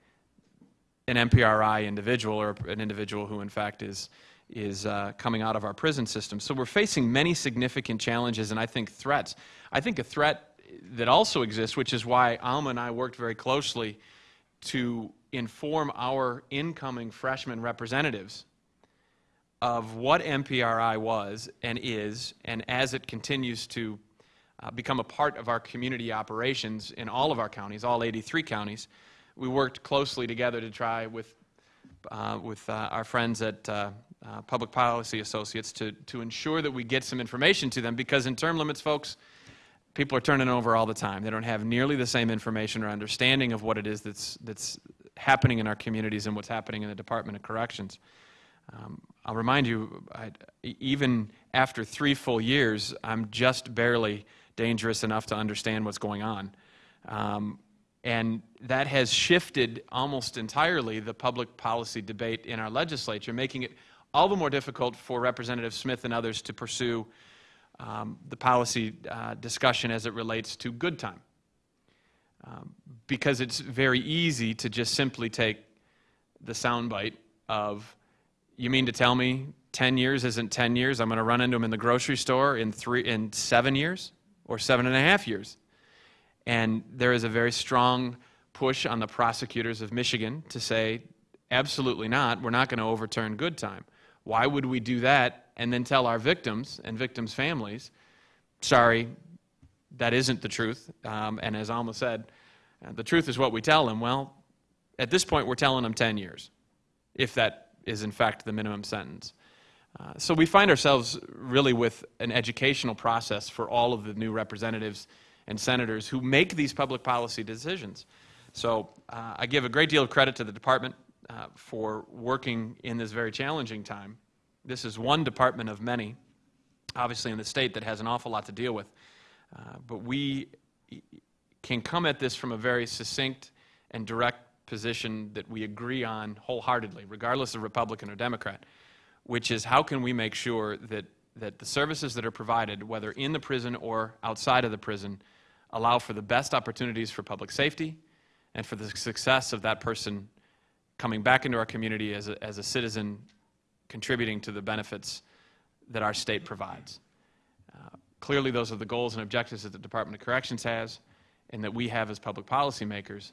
an MPRI individual or an individual who, in fact, is, is uh, coming out of our prison system. So we're facing many significant challenges and I think threats. I think a threat that also exists, which is why Alma and I worked very closely to inform our incoming freshman representatives of what MPRI was and is, and as it continues to uh, become a part of our community operations in all of our counties, all 83 counties, we worked closely together to try with, uh, with uh, our friends at uh, uh, Public Policy Associates to, to ensure that we get some information to them, because in term limits, folks, people are turning over all the time. They don't have nearly the same information or understanding of what it is that's, that's happening in our communities and what's happening in the Department of Corrections. Um, I'll remind you, I, even after three full years, I'm just barely dangerous enough to understand what's going on. Um, and that has shifted almost entirely the public policy debate in our legislature, making it all the more difficult for Representative Smith and others to pursue um, the policy uh, discussion as it relates to good time. Um, because it's very easy to just simply take the soundbite of, you mean to tell me 10 years isn't 10 years? I'm going to run into him in the grocery store in, three, in seven years or seven and a half years. And there is a very strong push on the prosecutors of Michigan to say, absolutely not, we're not going to overturn good time. Why would we do that and then tell our victims and victims' families, sorry, that isn't the truth? Um, and as Alma said, uh, the truth is what we tell them. Well, at this point, we're telling them 10 years, if that is in fact the minimum sentence. Uh, so we find ourselves really with an educational process for all of the new representatives and senators who make these public policy decisions. So uh, I give a great deal of credit to the department uh, for working in this very challenging time. This is one department of many, obviously in the state, that has an awful lot to deal with. Uh, but we can come at this from a very succinct and direct position that we agree on wholeheartedly, regardless of Republican or Democrat which is how can we make sure that, that the services that are provided, whether in the prison or outside of the prison, allow for the best opportunities for public safety and for the success of that person coming back into our community as a, as a citizen contributing to the benefits that our state provides. Uh, clearly, those are the goals and objectives that the Department of Corrections has and that we have as public policymakers.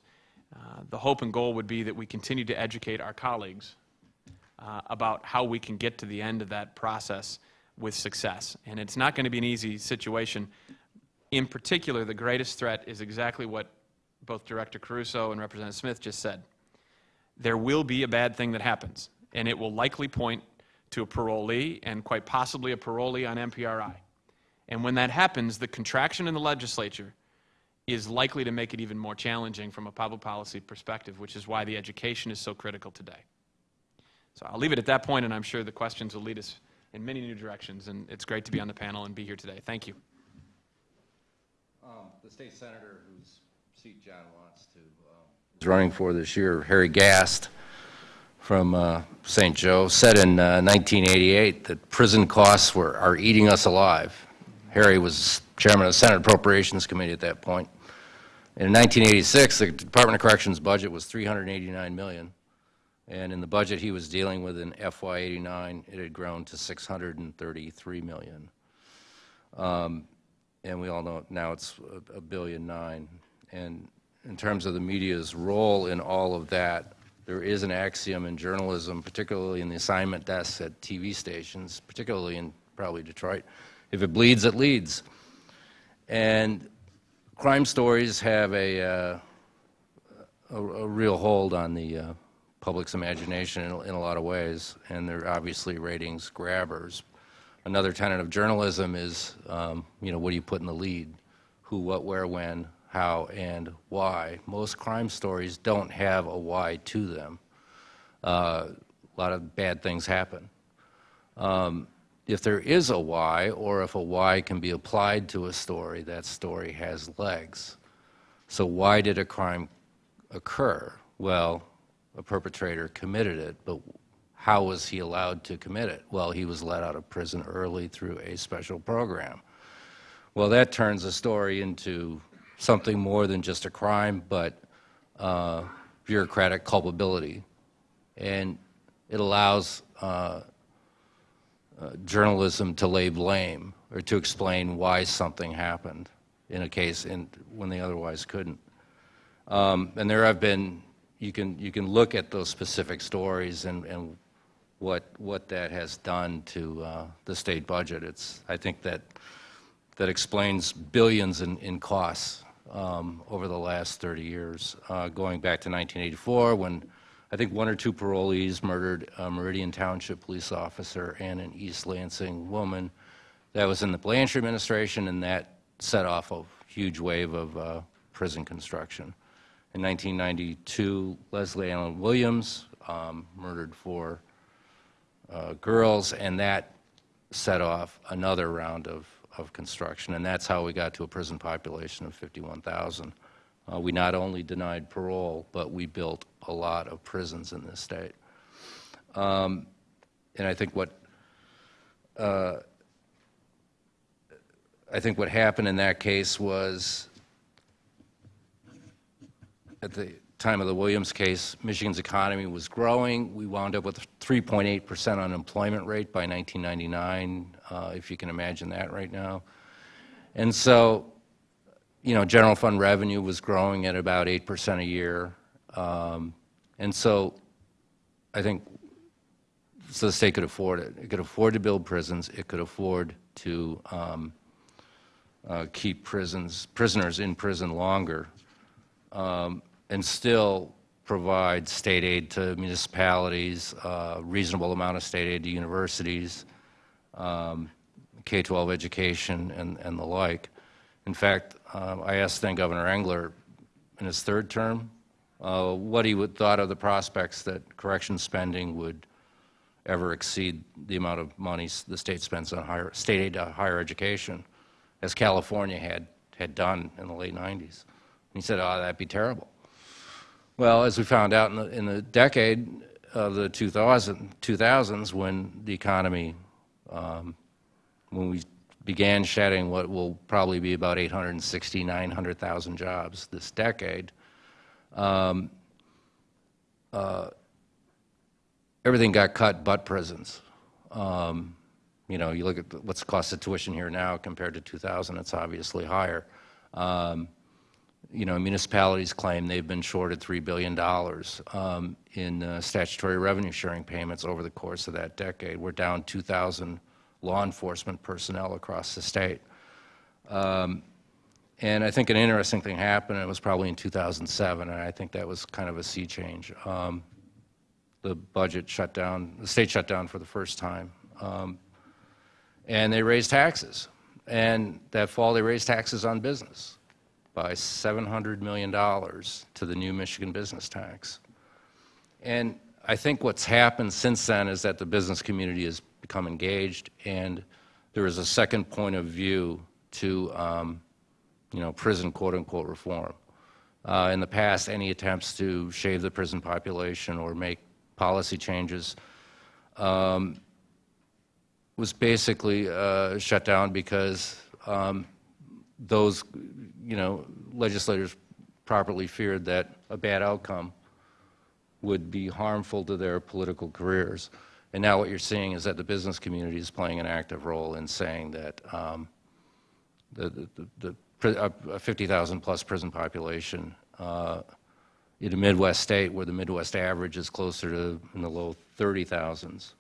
Uh, the hope and goal would be that we continue to educate our colleagues uh, about how we can get to the end of that process with success. And it's not going to be an easy situation. In particular, the greatest threat is exactly what both Director Caruso and Representative Smith just said. There will be a bad thing that happens, and it will likely point to a parolee and quite possibly a parolee on MPRI. And when that happens, the contraction in the legislature is likely to make it even more challenging from a public policy perspective, which is why the education is so critical today. So I'll leave it at that point, and I'm sure the questions will lead us in many new directions. And it's great to be on the panel and be here today. Thank you. Um, The state senator whose seat John wants to, um, is running for this year, Harry Gast from uh, St. Joe, said in uh, 1988 that prison costs were, are eating us alive. Harry was chairman of the Senate Appropriations Committee at that point. In 1986, the Department of Corrections budget was 389 million. And in the budget he was dealing with in FY '89, it had grown to 633 million. Um, And we all know now it's a- a billion nine. And in terms of the media's role in all of that, there is an axiom in journalism, particularly in the assignment desks at TV stations, particularly in probably Detroit, if it bleeds, it leads. And crime stories have a, uh, a, a real hold on the uh, public's imagination in, in a lot of ways, and they're obviously ratings grabbers. Another tenet of journalism is, um, you know, what do you put in the lead? Who, what, where, when, how, and why. Most crime stories don't have a why to them. Uh, a lot of bad things happen. Um, if there is a why, or if a why can be applied to a story, that story has legs. So why did a crime occur? Well, a perpetrator committed it, but how was he allowed to commit it? Well, he was let out of prison early through a special program. Well, that turns the story into something more than just a crime, but uh, bureaucratic culpability. And it allows uh, uh, journalism to lay blame or to explain why something happened. in a case in, when they otherwise couldn't. Um, And there have been, you can, you can look at those specific stories and, and what, what that has done to uh, the state budget. It's, I think that, that explains billions in, in costs um, over the last 30 years, uh, going back to 1984, when I think one or two parolees murdered a Meridian Township police officer and an East Lansing woman. That was in the Blanchard administration, and that set off a huge wave of uh, prison construction. In 1992, Leslie Allen Williams um, murdered four uh, girls, and that set off another round of, of construction, and that's how we got to a prison population of 51,000. Uh, we not only denied parole, but we built a lot of prisons in this state. Um, and I think what uh, I think what happened in that case was at the time of the Williams case, Michigan's economy was growing. We wound up with a 3.8% unemployment rate by 1999, uh, if you can imagine that right now. And so, you know, general fund revenue was growing at about 8% a year. Um, and so I think so the state could afford it. It could afford to build prisons. It could afford to um, uh, keep prisons, prisoners in prison longer um, and still provide state aid to municipalities, uh, reasonable amount of state aid to universities, um, K-12 education, and, and the like. In fact, uh, I asked then Governor Engler in his third term uh, what he would thought of the prospects that correction spending would ever exceed the amount of money the state spends on higher, state aid to higher education, as California had, had done in the late 90s. And he said, oh, that'd be terrible. Well, as we found out in the, in the decade of the 2000, 2000s, when the economy, um, when we began shedding what will probably be about 860, 900,000 jobs this decade, um, uh, everything got cut but prisons. Um, you know, you look at what's the cost of tuition here now compared to 2000, it's obviously higher. Um, you know, municipalities claim they've been shorted $3 billion um, in uh, statutory revenue sharing payments over the course of that decade. We're down 2,000 law enforcement personnel across the state. Um, and I think an interesting thing happened, it was probably in 2007, and I think that was kind of a sea change. Um, the budget shut down, the state shut down for the first time. Um, and they raised taxes. And that fall, they raised taxes on business by $700 million to the new Michigan business tax. And I think what's happened since then is that the business community has become engaged, and there is a second point of view to, um, you know, prison quote-unquote reform. Uh, in the past, any attempts to shave the prison population or make policy changes um, was basically uh, shut down because um, those, you know, legislators properly feared that a bad outcome would be harmful to their political careers. And now what you're seeing is that the business community is playing an active role in saying that um, the, the, the, the a 50,000 plus prison population uh, in a Midwest state where the Midwest average is closer to in the low 30,000s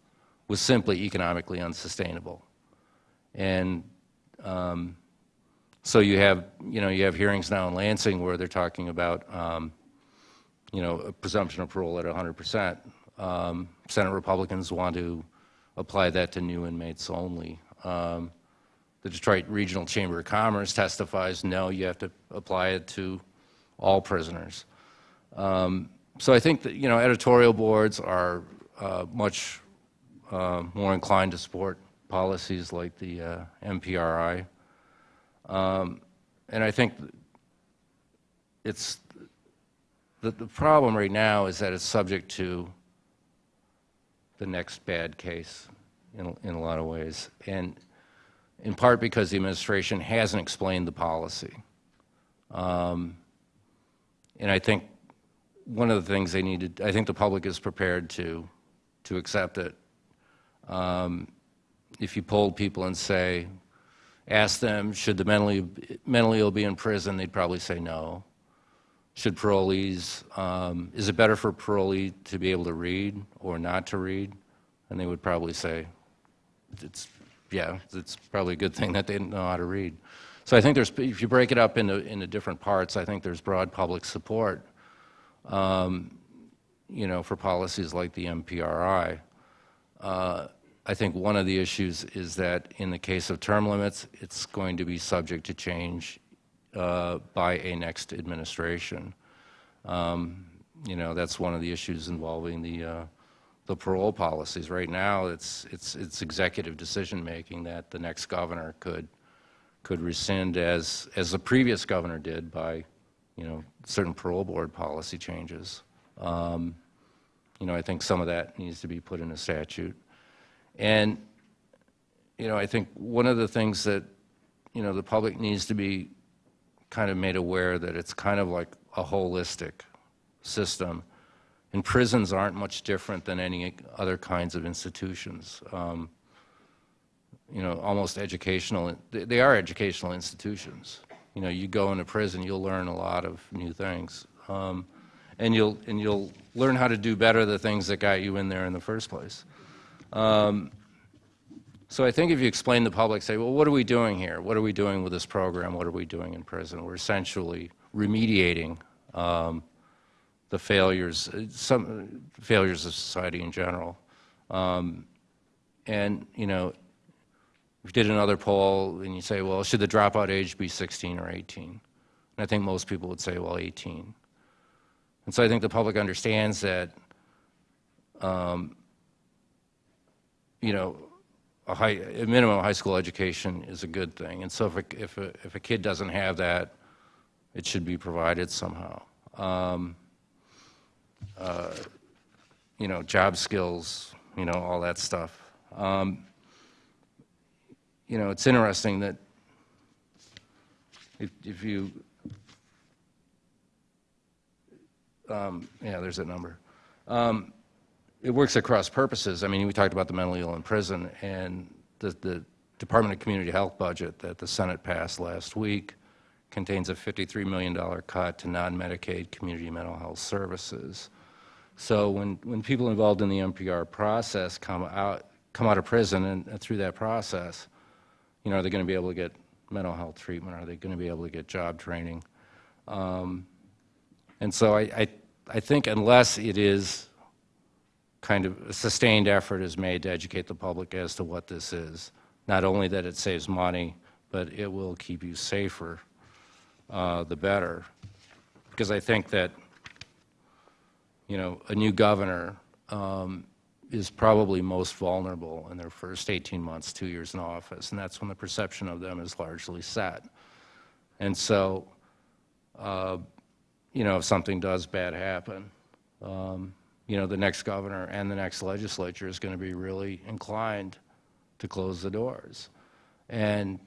was simply economically unsustainable. And um, so you have, you know, you have hearings now in Lansing where they're talking about, um, you know, a presumption of parole at 100%. Um, Senate Republicans want to apply that to new inmates only. Um, the Detroit Regional Chamber of Commerce testifies, no, you have to apply it to all prisoners. Um, so I think that, you know, editorial boards are uh, much uh, more inclined to support policies like the uh, MPRI. Um, and I think it's, the, the problem right now is that it's subject to the next bad case in, in a lot of ways. And in part because the administration hasn't explained the policy. Um, and I think one of the things they needed, I think the public is prepared to, to accept it. Um, if you polled people and say, ask them, should the mentally, mentally ill be in prison, they'd probably say no. Should parolees, um, is it better for a parolee to be able to read or not to read? And they would probably say, it's, yeah, it's probably a good thing that they didn't know how to read. So I think there's, if you break it up into, into different parts, I think there's broad public support, um, you know, for policies like the MPRI. Uh, I think one of the issues is that in the case of term limits, it's going to be subject to change uh, by a next administration. Um, You know, that's one of the issues involving the, uh, the parole policies. Right now, it's, it's, it's executive decision-making that the next governor could, could rescind as, as the previous governor did by, you know, certain parole board policy changes. Um, You know, I think some of that needs to be put in a statute. And, you know, I think one of the things that, you know, the public needs to be kind of made aware that it's kind of like a holistic system. And prisons aren't much different than any other kinds of institutions. Um, You know, almost educational, they are educational institutions. You know, you go into prison, you'll learn a lot of new things. Um, And you'll, and you'll learn how to do better the things that got you in there in the first place. So I think if you explain to the public, say, well, what are we doing here? What are we doing with this program? What are we doing in prison? We're essentially remediating um, the failures, uh, some failures of society in general. Um, And, you know, if you did another poll and you say, well, should the dropout age be 16 or 18? And I think most people would say, well, 18. And so I think the public understands that, um, you know, a high, a minimum high school education is a good thing. And so if a, if a, if a kid doesn't have that, it should be provided somehow. Um, uh, You know, job skills, you know, all that stuff. Um, You know, it's interesting that if, if you, um, yeah, there's that number it works across purposes. I mean, we talked about the mentally ill in prison, and the, the Department of Community Health budget that the Senate passed last week contains a $53 million cut to non-Medicaid community mental health services. So when, when people involved in the NPR process come out, come out of prison and, through that process, you know, are they going to be able to get mental health treatment? Are they going to be able to get job training? Um, and so I, I, I think unless it is kind of sustained effort is made to educate the public as to what this is. Not only that it saves money, but it will keep you safer, uh, the better. Because I think that, you know, a new governor um, is probably most vulnerable in their first 18 months, two years in office, and that's when the perception of them is largely set. And so, uh, you know, if something does bad happen, um, you know, the next governor and the next legislature is going to be really inclined to close the doors. And,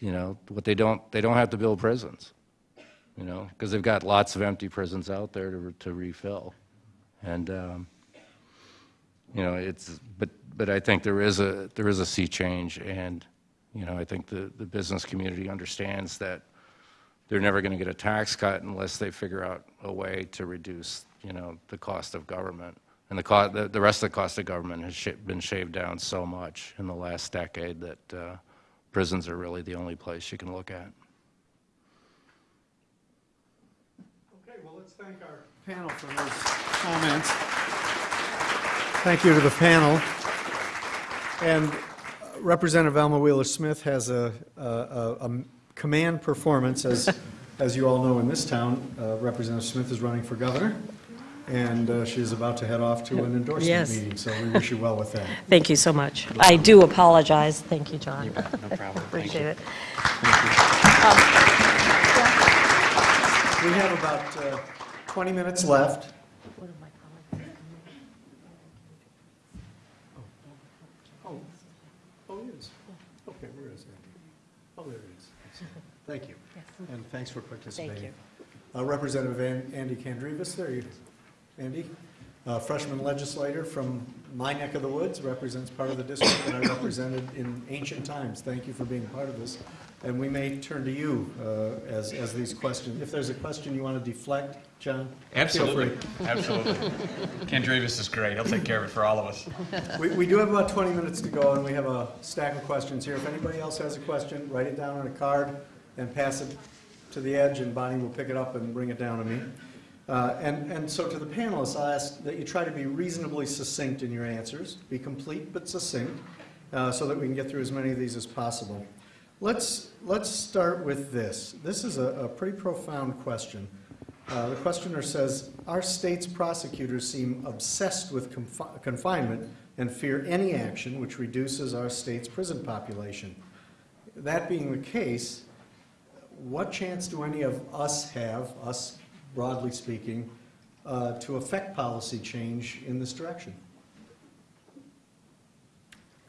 you know, what they don't, they don't have to build prisons, you know, because they've got lots of empty prisons out there to, to refill. And, um, you know, it's, but, but I think there is a, there is a sea change, and, you know, I think the, the business community understands that they're never going to get a tax cut unless they figure out a way to reduce, you know, the cost of government. And the, the, the rest of the cost of government has sh- been shaved down so much in the last decade that uh, prisons are really the only place you can look at. Okay, well, let's thank our panel for those comments. Thank you to the panel. And Representative Alma Wheeler Smith has a, a, a- a command performance, as, as you all know in this town. Uh, Representative Smith is running for governor, and uh, she's about to head off to an endorsement Yes. meeting, so we wish you well with that. <laughs> Thank you so much. I do apologize. Thank you, John. No problem. <laughs> Thank Appreciate it. We have about uh, 20 minutes left. Oh, oh, it is. Okay, where is Andy? Oh, there it is. Thank you. And thanks for participating. Thank Uh, Representative An- Andy Kandrevas, there you, Andy, uh, freshman legislator from my neck of the woods, represents part of the district that I represented in ancient times. Thank you for being part of this. And we may turn to you uh, as, as these questions. If there's a question you want to deflect, John? feel free. Absolutely. Kandrevas is great. He'll take care of it for all of us. We, we do have about 20 minutes to go, and we have a stack of questions here. If anybody else has a question, write it down on a card and pass it to the edge, and Bonnie will pick it up and bring it down to me. Uh, And, and so to the panelists, I'll ask that you try to be reasonably succinct in your answers, be complete but succinct, uh, so that we can get through as many of these as possible. Let's, let's start with this. This is a, a pretty profound question. Uh, The questioner says, "Our state's prosecutors seem obsessed with confi- confinement and fear any action which reduces our state's prison population." That being the case, what chance do any of us have, us broadly speaking, uh, to affect policy change in this direction?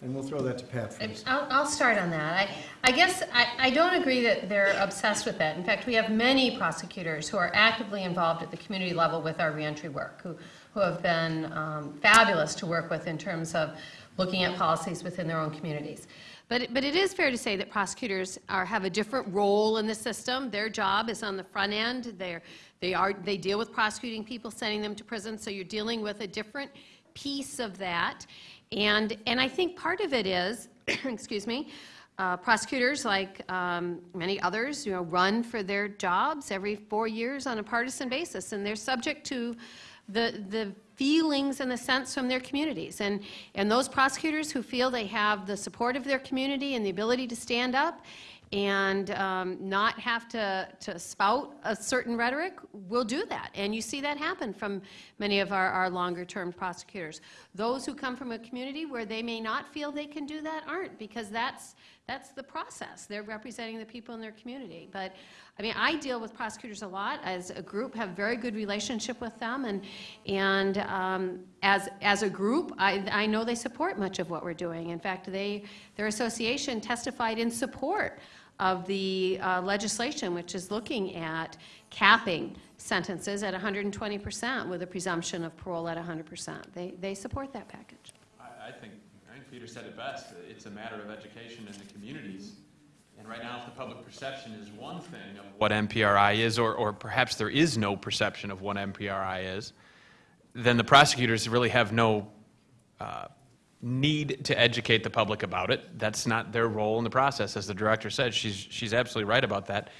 And we'll throw that to Pat first. I'll, I'll start on that. I, I guess I, I don't agree that they're obsessed with that. In fact, we have many prosecutors who are actively involved at the community level with our reentry work, who, who have been um, fabulous to work with in terms of looking at policies within their own communities. But, but it is fair to say that prosecutors are, have a different role in the system. Their job is on the front end. They're, they are, they deal with prosecuting people, sending them to prison, so you're dealing with a different piece of that. And, and I think part of it is, <clears throat> excuse me, uh, prosecutors, like um, many others, you know, run for their jobs every four years on a partisan basis, and they're subject to the, the feelings and the sense from their communities. And, and those prosecutors who feel they have the support of their community and the ability to stand up and um, not have to, to spout a certain rhetoric we'll do that. And you see that happen from many of our, our longer-term prosecutors. Those who come from a community where they may not feel they can do that aren't, because that's, that's the process. They're representing the people in their community. But, I mean, I deal with prosecutors a lot as a group, have very good relationship with them, and, and um, as, as a group, I, I know they support much of what we're doing. In fact, they, their association testified in support of the uh, legislation, which is looking at capping sentences at 120% with a presumption of parole at 100%. They, they support that package. I, I think, I think Peter said it best. It's a matter of education in the communities. And right now, if the public perception is one thing of what MPRI is, or, or perhaps there is no perception of what MPRI is, then the prosecutors really have no uh, need to educate the public about it. That's not their role in the process, as the director said. She's, she's absolutely right about that.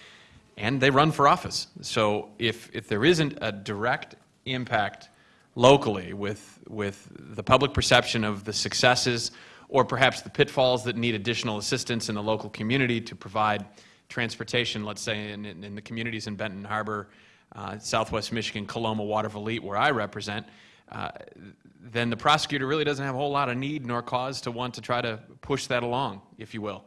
And they run for office. So if, if there isn't a direct impact locally with, with the public perception of the successes or perhaps the pitfalls that need additional assistance in the local community to provide transportation, let's say in, in in the communities in Benton Harbor, uh, Southwest Michigan, Coloma, Watervliet, where I represent, uh, then the prosecutor really doesn't have a whole lot of need nor cause to want to try to push that along, if you will.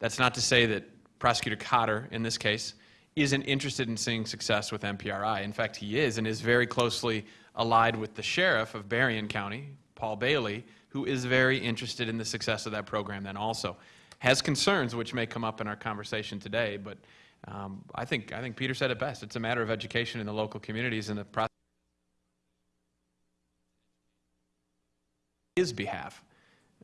That's not to say that Prosecutor Cotter, in this case, isn't interested in seeing success with MPRI. In fact, he is, and is very closely allied with the sheriff of Berrien County, Paul Bailey, who is very interested in the success of that program then also. Has concerns, which may come up in our conversation today, but um, I think, I think Peter said it best. It's a matter of education in the local communities and the process. His behalf.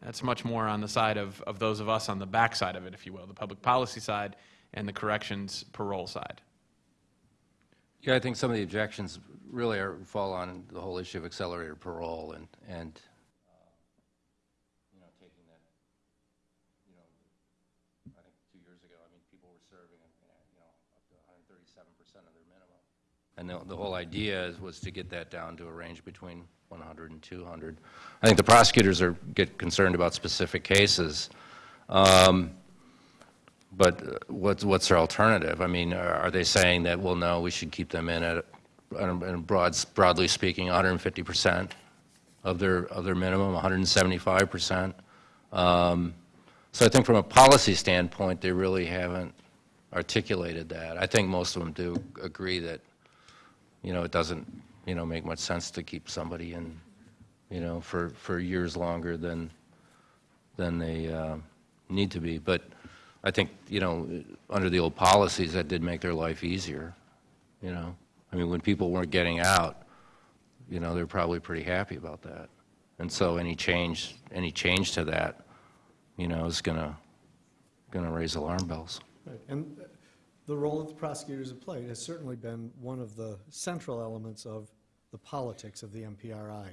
That's much more on the side of, of those of us on the back side of it, if you will, the public policy side and the corrections parole side. Yeah, I think some of the objections really are, fall on the whole issue of accelerated parole and, and, uh, you know, taking that, you know, I think two years ago, I mean, people were serving, uh, you know, up to 137% of their minimum. And the, the whole idea is, was to get that down to a range between 100 and 200. I think the prosecutors are, get concerned about specific cases. Um, But uh, what's, what's their alternative? I mean, are are they saying that, well, no, we should keep them in at, in broad, broadly speaking, 150% of their, of their minimum, 175%? Um, So I think from a policy standpoint, they really haven't articulated that. I think most of them do agree that, you know, it doesn't, you know, make much sense to keep somebody in, you know, for, for years longer than, than they uh, need to be. But I think, you know, under the old policies, that did make their life easier, you know? I mean, when people weren't getting out, you know, they're probably pretty happy about that. And so any change, any change to that, you know, is gonna, gonna raise alarm bells. Right, And the role that the prosecutors have played has certainly been one of the central elements of the politics of the MPRI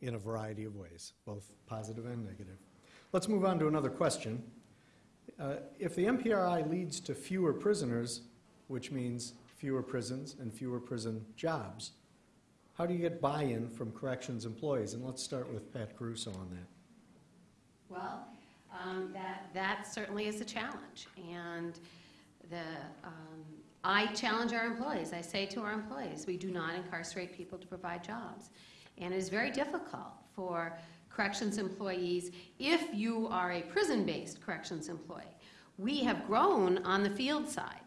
in a variety of ways, both positive and negative. Let's move on to another question. Uh, If the MPRI leads to fewer prisoners, which means fewer prisons and fewer prison jobs, how do you get buy-in from corrections employees? And let's start with Pat Caruso on that. Well, um, that, that certainly is a challenge, and the, um, I challenge our employees, I say to our employees, we do not incarcerate people to provide jobs. And it is very difficult for corrections employees, if you are a prison-based corrections employee. We have grown on the field side.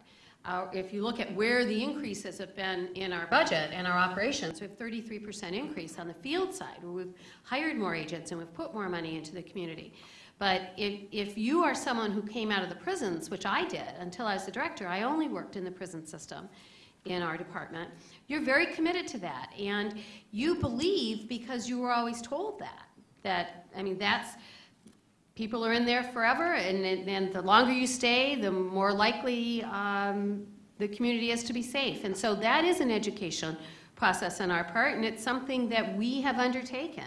If you look at where the increases have been in our budget and our operations, we have 33% increase on the field side, we've hired more agents and we've put more money into the community. But if, if you are someone who came out of the prisons, which I did, until I was the director, I only worked in the prison system in our department, you're very committed to that. And you believe because you were always told that. That, I mean, that's, people are in there forever, and, and the longer you stay, the more likely um, the community is to be safe. And so that is an education process on our part, and it's something that we have undertaken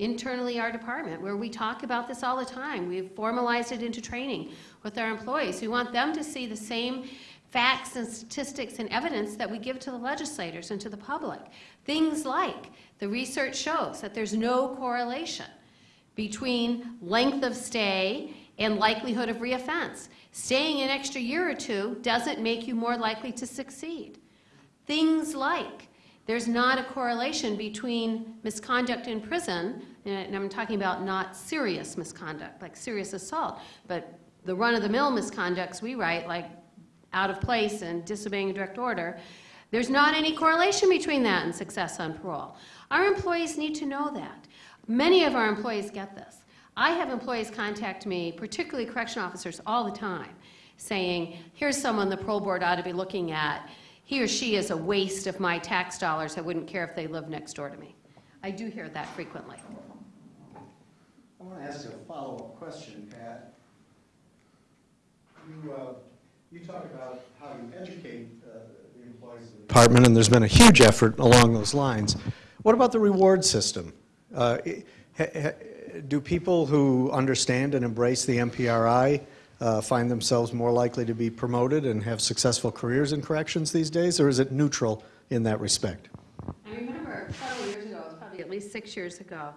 internally our department, where we talk about this all the time. We've formalized it into training with our employees. We want them to see the same facts and statistics and evidence that we give to the legislators and to the public. Things like the research shows that there's no correlation between length of stay and likelihood of reoffense. Staying an extra year or two doesn't make you more likely to succeed. Things like there's not a correlation between misconduct in prison, and I'm talking about not serious misconduct, like serious assault, but the run-of-the-mill misconducts we write, like out of place and disobeying a direct order, there's not any correlation between that and success on parole. Our employees need to know that. Many of our employees get this. I have employees contact me, particularly correction officers, all the time, saying, here's someone the parole board ought to be looking at. He or she is a waste of my tax dollars. I wouldn't care if they lived next door to me. I do hear that frequently. I want to ask you a follow-up question, Pat. You, uh, you talk about how you educate uh, the employees of the department, and there's been a huge effort along those lines. What about the reward system? Uh, ha- ha- Do people who understand and embrace the MPRI uh, find themselves more likely to be promoted and have successful careers in corrections these days, or is it neutral in that respect? I remember several years ago, it was probably at least six years ago,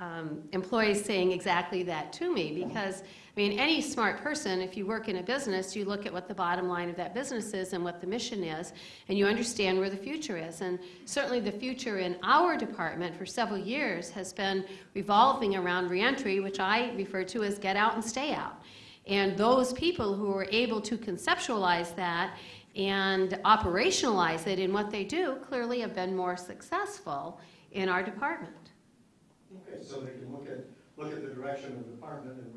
um, employees saying exactly that to me because, I mean, any smart person, if you work in a business, you look at what the bottom line of that business is and what the mission is, and you understand where the future is. And certainly the future in our department for several years has been revolving around reentry, which I refer to as get out and stay out. And those people who are able to conceptualize that and operationalize it in what they do clearly have been more successful in our department. Okay, so they can look at, look at the direction of the department and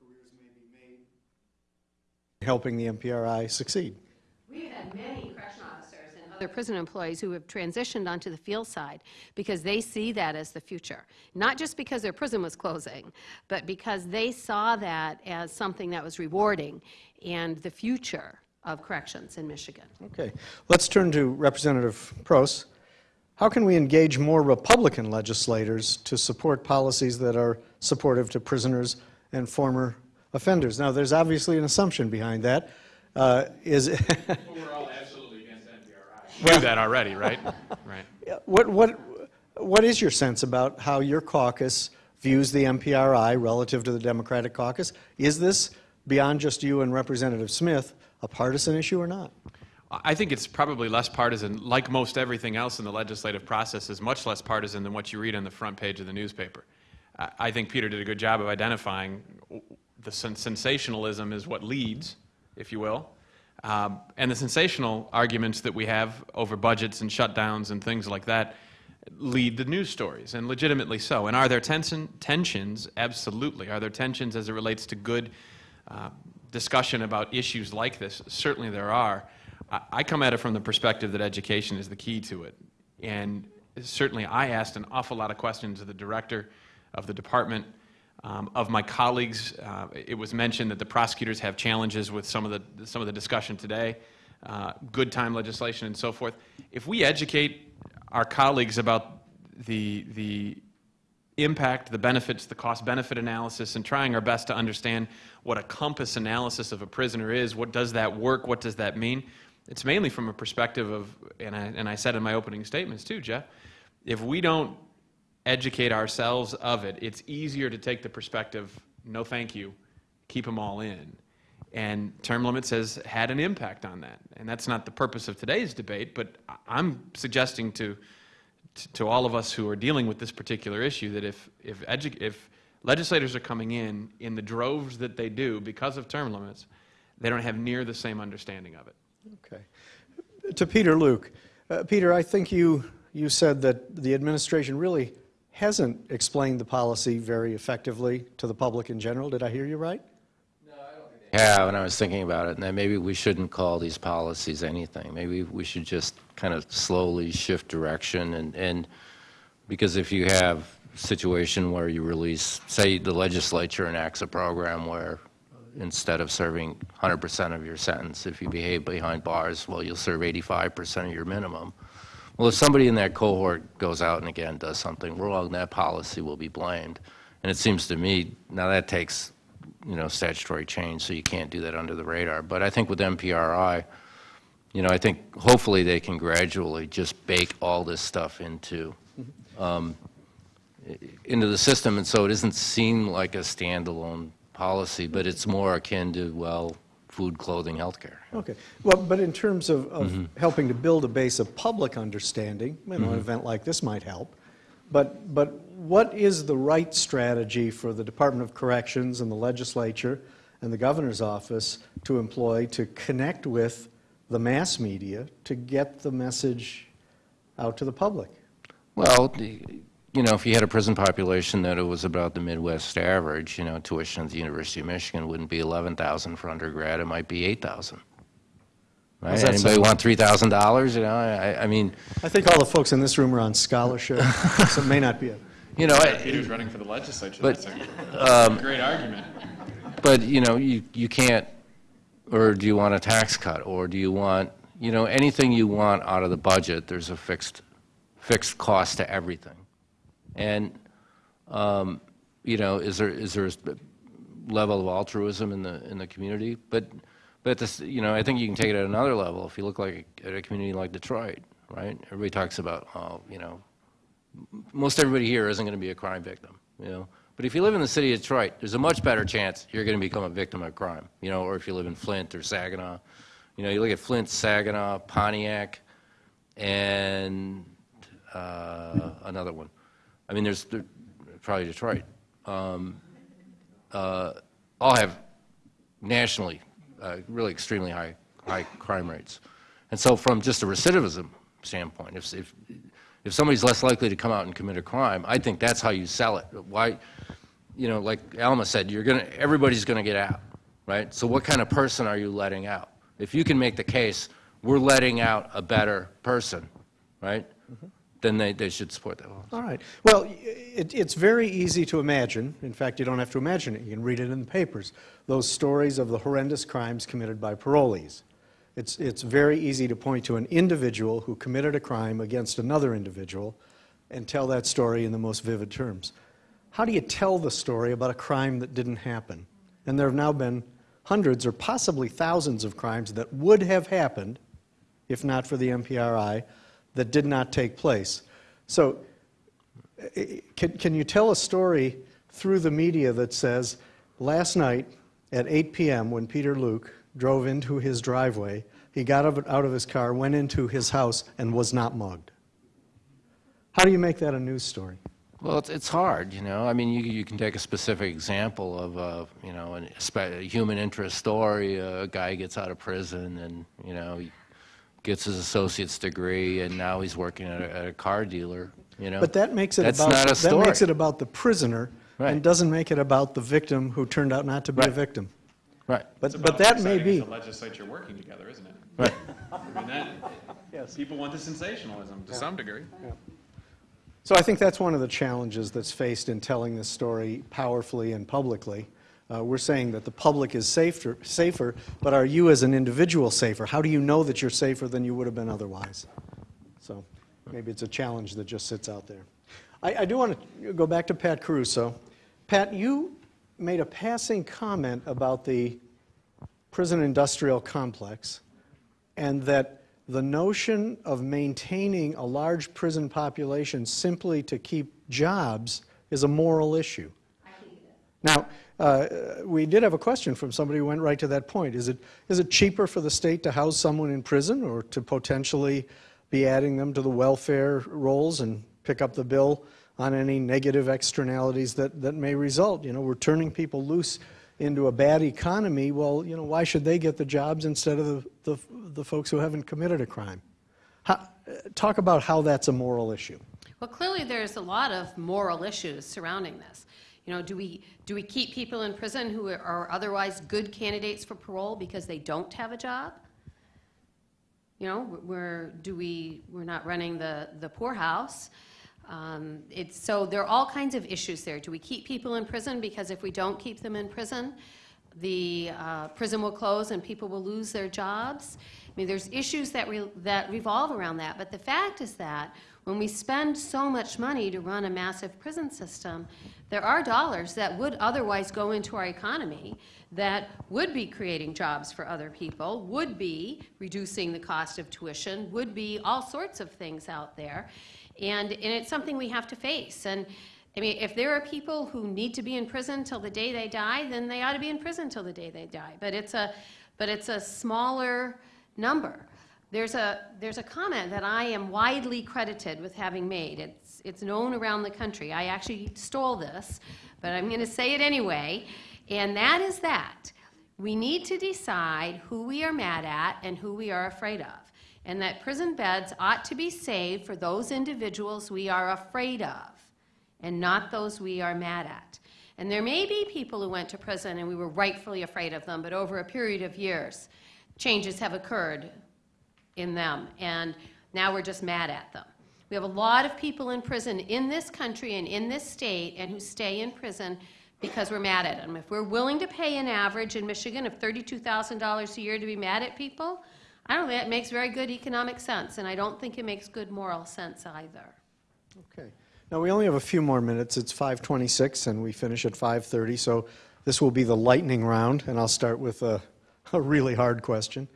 careers may be made. Helping the MPRI succeed. We've had many correction officers and other prison employees who have transitioned onto the field side because they see that as the future. Not just because their prison was closing, but because they saw that as something that was rewarding and the future of corrections in Michigan. Okay, let's turn to Representative Proos. How can we engage more Republican legislators to support policies that are supportive to prisoners and former offenders? Now, there's obviously an assumption behind that. Uh, Is, <laughs> We're all absolutely against MPRI. We knew that already, right? <laughs> Right. what, what, what is your sense about how your caucus views the MPRI relative to the Democratic caucus? Is this, beyond just you and Representative Smith, a partisan issue or not? I think it's probably less partisan, like most everything else in the legislative process, is much less partisan than what you read on the front page of the newspaper. I think Peter did a good job of identifying the sen- sensationalism is what leads, if you will, um, and the sensational arguments that we have over budgets and shutdowns and things like that lead the news stories, and legitimately so. And are there tension, tensions? Absolutely. Are there tensions as it relates to good uh, discussion about issues like this? Certainly there are. I, come at it from the perspective that education is the key to it. And certainly I asked an awful lot of questions of the director of the department, um, of my colleagues. Uh, It was mentioned that the prosecutors have challenges with some of the, some of the discussion today, uh, good time legislation and so forth. If we educate our colleagues about the, the impact, the benefits, the cost-benefit analysis, and trying our best to understand what a COMPAS analysis of a prisoner is. What does that work? What does that mean? It's mainly from a perspective of, and I, and I said in my opening statements too, Jeff, if we don't educate ourselves of it, it's easier to take the perspective, no thank you, keep them all in. And term limits has had an impact on that. And that's not the purpose of today's debate, but I'm suggesting to, to all of us who are dealing with this particular issue that if, if, if legislators are coming in in the droves that they do because of term limits, they don't have near the same understanding of it. Okay. To Peter Luke. Uh, Peter, I think you, you said that the administration really hasn't explained the policy very effectively to the public in general. Did I hear you right? No, I don't when I was thinking about it, and maybe we shouldn't call these policies anything. Maybe we should just kind of slowly shift direction and, and because if you have a situation where you release, say the legislature enacts a program where instead of serving 100% of your sentence, if you behave behind bars, well, you'll serve 85% of your minimum. Well, if somebody in that cohort goes out and again does something wrong, that policy will be blamed. And it seems to me, now that takes, you know, statutory change, so you can't do that under the radar. But I think with MPRI, you know, I think hopefully they can gradually just bake all this stuff into, um, into the system, and so it doesn't seem like a standalone policy, but it's more akin to, well, food, clothing, healthcare. Okay. Well, but in terms of, of Mm-hmm. helping to build a base of public understanding, you know, an event like this might help. But, but what is the right strategy for the Department of Corrections and the legislature and the governor's office to employ to connect with the mass media to get the message out to the public? Well, the- you know, if you had a prison population that it was about the Midwest average, you know, tuition at the University of Michigan wouldn't be 11,000 for undergrad, it might be 8,000. Right? How's that Anybody sound? want $3,000, you know, I, I mean, I think all the folks in this room are on scholarship, so it may not be a, <laughs> you know, I- Peter's running for the legislature. But, That's a um, great argument. But, you know, you, you can't, or do you want a tax cut, or do you want, you know, anything you want out of the budget, there's a fixed, fixed cost to everything. And, um, you know, is there, is there a level of altruism in the, in the community? But, but this, you know, I think you can take it at another level. If you look like, at a community like Detroit, right? Everybody talks about, oh, you know, most everybody here isn't going to be a crime victim, you know. But if you live in the city of Detroit, there's a much better chance you're going to become a victim of crime, you know, or if you live in Flint or Saginaw. You know, you look at Flint, Saginaw, Pontiac, and uh, another one. I mean, there's there, probably Detroit. Um, uh, all have nationally uh, really extremely high high crime rates. And so, from just a recidivism standpoint, if, if if somebody's less likely to come out and commit a crime, I think that's how you sell it. Why, you know, like Alma said, you're gonna everybody's gonna get out, right? So, what kind of person are you letting out? If you can make the case, we're letting out a better person, right? Then they, they should support that. law. All right. Well, it, it's very easy to imagine. In fact, you don't have to imagine it. You can read it in the papers. Those stories of the horrendous crimes committed by parolees. It's, it's very easy to point to an individual who committed a crime against another individual and tell that story in the most vivid terms. How do you tell the story about a crime that didn't happen? And there have now been hundreds or possibly thousands of crimes that would have happened if not for the MPRI, that did not take place. So, can, can you tell a story through the media that says, last night at 8 p.m., when Peter Luke drove into his driveway, he got out of- his car, went into his house, and was not mugged? How do you make that a news story? Well, it's, it's hard, you know. I mean, you, you can take a specific example of, uh, you know, an, a, a human interest story. A guy gets out of prison and, you know, gets his associate's degree and now he's working at a, at a car dealer, you know. But that makes it That's about not a that makes it about the prisoner right. and doesn't make it about the victim who turned out not to be a victim. Right. But, It's but that may be. as The legislature working together, isn't it? Right. <laughs> I mean, that, people want the sensationalism to some degree. So I think that's one of the challenges that's faced in telling this story powerfully and publicly. Uh, we're saying that the public is safer, safer, but are you as an individual safer? How do you know that you're safer than you would have been otherwise? So maybe it's a challenge that just sits out there. I, I do want to go back to Pat Caruso. Pat, you made a passing comment about the prison industrial complex and that the notion of maintaining a large prison population simply to keep jobs is a moral issue. Now, uh, we did have a question from somebody who went right to that point. Is it, is it cheaper for the state to house someone in prison or to potentially be adding them to the welfare rolls and pick up the bill on any negative externalities that, that may result? You know, we're turning people loose into a bad economy. Well, you know, why should they get the jobs instead of the, the, the folks who haven't committed a crime? How, talk about how that's a moral issue. Well, clearly, there's a lot of moral issues surrounding this. You know, do we, do we keep people in prison who are otherwise good candidates for parole because they don't have a job? You know, we're, do we, we're not running the, the poorhouse. Um, it's, so there are all kinds of issues there. Do we keep people in prison because if we don't keep them in prison, the uh, prison will close and people will lose their jobs? I mean, there's issues that, re- that revolve around that. But the fact is that when we spend so much money to run a massive prison system, there are dollars that would otherwise go into our economy that would be creating jobs for other people, would be reducing the cost of tuition, would be all sorts of things out there. And, and it's something we have to face. And I mean, if there are people who need to be in prison till the day they die, then they ought to be in prison till the day they die. But it's a, but it's a smaller number. There's a, there's a comment that I am widely credited with having made. It's, it's known around the country. I actually stole this, but I'm going to say it anyway. And that is that we need to decide who we are mad at and who we are afraid of. And that prison beds ought to be saved for those individuals we are afraid of and not those we are mad at. And there may be people who went to prison and we were rightfully afraid of them, but over a period of years, changes have occurred in them, and now we're just mad at them. We have a lot of people in prison in this country and in this state and who stay in prison because we're mad at them. If we're willing to pay an average in Michigan of $32,000 a year to be mad at people, I don't think that makes very good economic sense, and I don't think it makes good moral sense either. Okay. Now, we only have a few more minutes. It's 5:26, and we finish at 5:30, so this will be the lightning round, and I'll start with a, <laughs> a really hard question.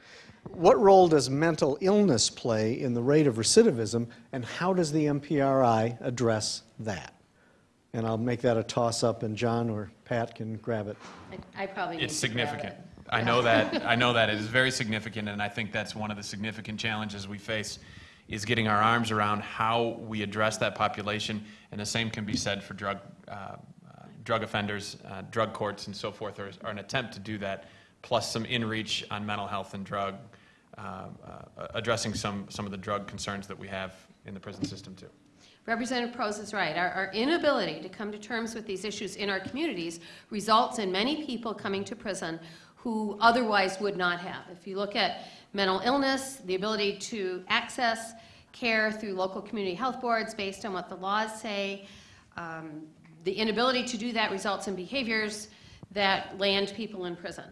What role does mental illness play in the rate of recidivism, and how does the MPRI address that? And I'll make that a toss-up, and John or Pat can grab it. I, I probably It's to grab significant. it. I know that, I know that it is very significant, and I think that's one of the significant challenges we face, is getting our arms around how we address that population, and the same can be said for drug, uh, uh, drug offenders, uh, drug courts, and so forth, or or an attempt to do that, plus some in-reach on mental health and drug, uh, uh, addressing some, some of the drug concerns that we have in the prison system, too. Representative Proos is right. Our, our inability to come to terms with these issues in our communities results in many people coming to prison who otherwise would not have. If you look at mental illness, the ability to access care through local community health boards based on what the laws say, um, the inability to do that results in behaviors that land people in prison.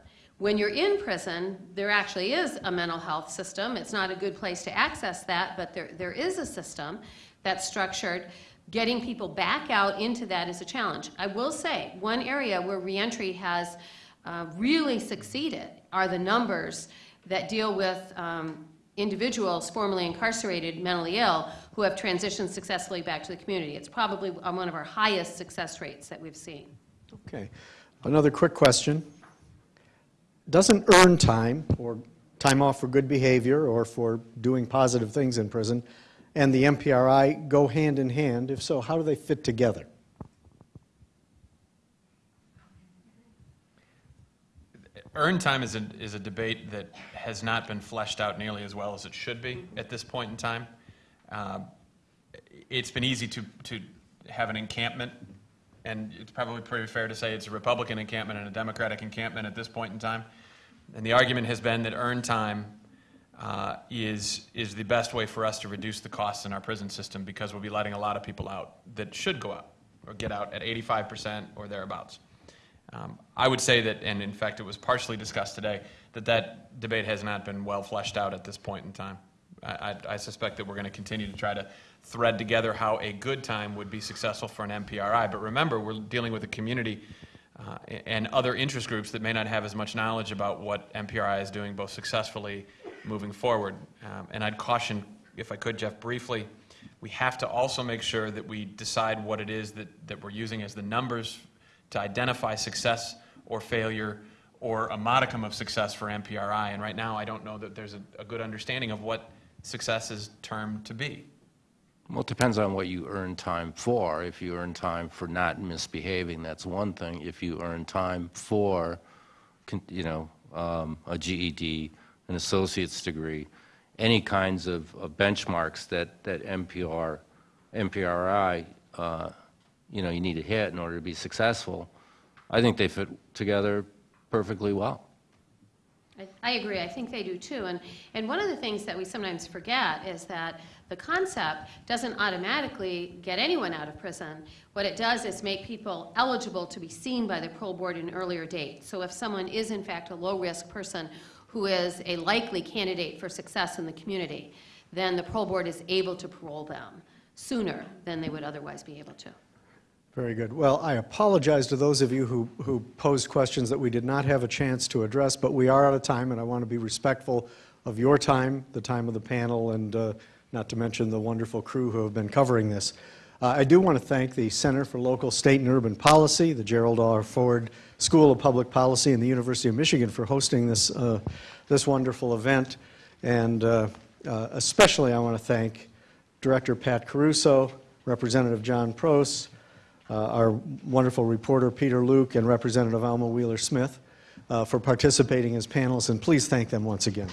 When you're in prison, there actually is a mental health system. It's not a good place to access that, but there, there is a system that's structured. Getting people back out into that is a challenge. I will say, one area where reentry has uh, really succeeded are the numbers that deal with um, individuals formerly incarcerated, mentally ill, who have transitioned successfully back to the community. It's probably one of our highest success rates that we've seen. Okay. Another quick question. Doesn't earn time, or time off for good behavior, or for doing positive things in prison, and the MPRI go hand in hand? If so, how do they fit together? Earned time is a, is a debate that has not been fleshed out nearly as well as it should be at this point in time. Um, It's been easy to, to have an encampment, and it's probably pretty fair to say it's a Republican encampment and a Democratic encampment at this point in time. And the argument has been that earned time uh, is, is the best way for us to reduce the costs in our prison system because we'll be letting a lot of people out that should go out or get out at 85% or thereabouts. Um, I would say that, and in fact, it was partially discussed today, that that debate has not been well fleshed out at this point in time. I, I- I suspect that we're going to continue to try to thread together how a good time would be successful for an MPRI. But remember, we're dealing with a community uh, and other interest groups that may not have as much knowledge about what MPRI is doing both successfully moving forward. Um, And I'd caution, if I could, Jeff, briefly, we have to also make sure that we decide what it is that, that we're using as the numbers to identify success or failure or a modicum of success for MPRI. And right now, I don't know that there's a, a good understanding of what success is termed to be. Well, it depends on what you earn time for. If you earn time for not misbehaving, that's one thing. If you earn time for, you know, um, a GED, an associate's degree, any kinds of of benchmarks that, that MPR, MPRI, uh, you know, you need to hit in order to be successful, I think they fit together perfectly well. I- I agree, I think they do too. And, and one of the things that we sometimes forget is that the concept doesn't automatically get anyone out of prison. What it does is make people eligible to be seen by the parole board in an earlier date. So if someone is in fact a low-risk person who is a likely candidate for success in the community, then the parole board is able to parole them sooner than they would otherwise be able to. Very good. Well, I apologize to those of you who, who posed questions that we did not have a chance to address, but we are out of time, and I want to be respectful of your time, the time of the panel, and uh, not to mention the wonderful crew who have been covering this. Uh, I do want to thank the Center for Local, State, and Urban Policy, the Gerald R. Ford School of Public Policy, and the University of Michigan for hosting this, uh, this wonderful event. And uh, uh, especially, I want to thank Director Pat Caruso, Representative John Proos, uh, our wonderful reporter Peter Luke, and Representative Alma Wheeler Smith uh, for participating as panelists, and please thank them once again.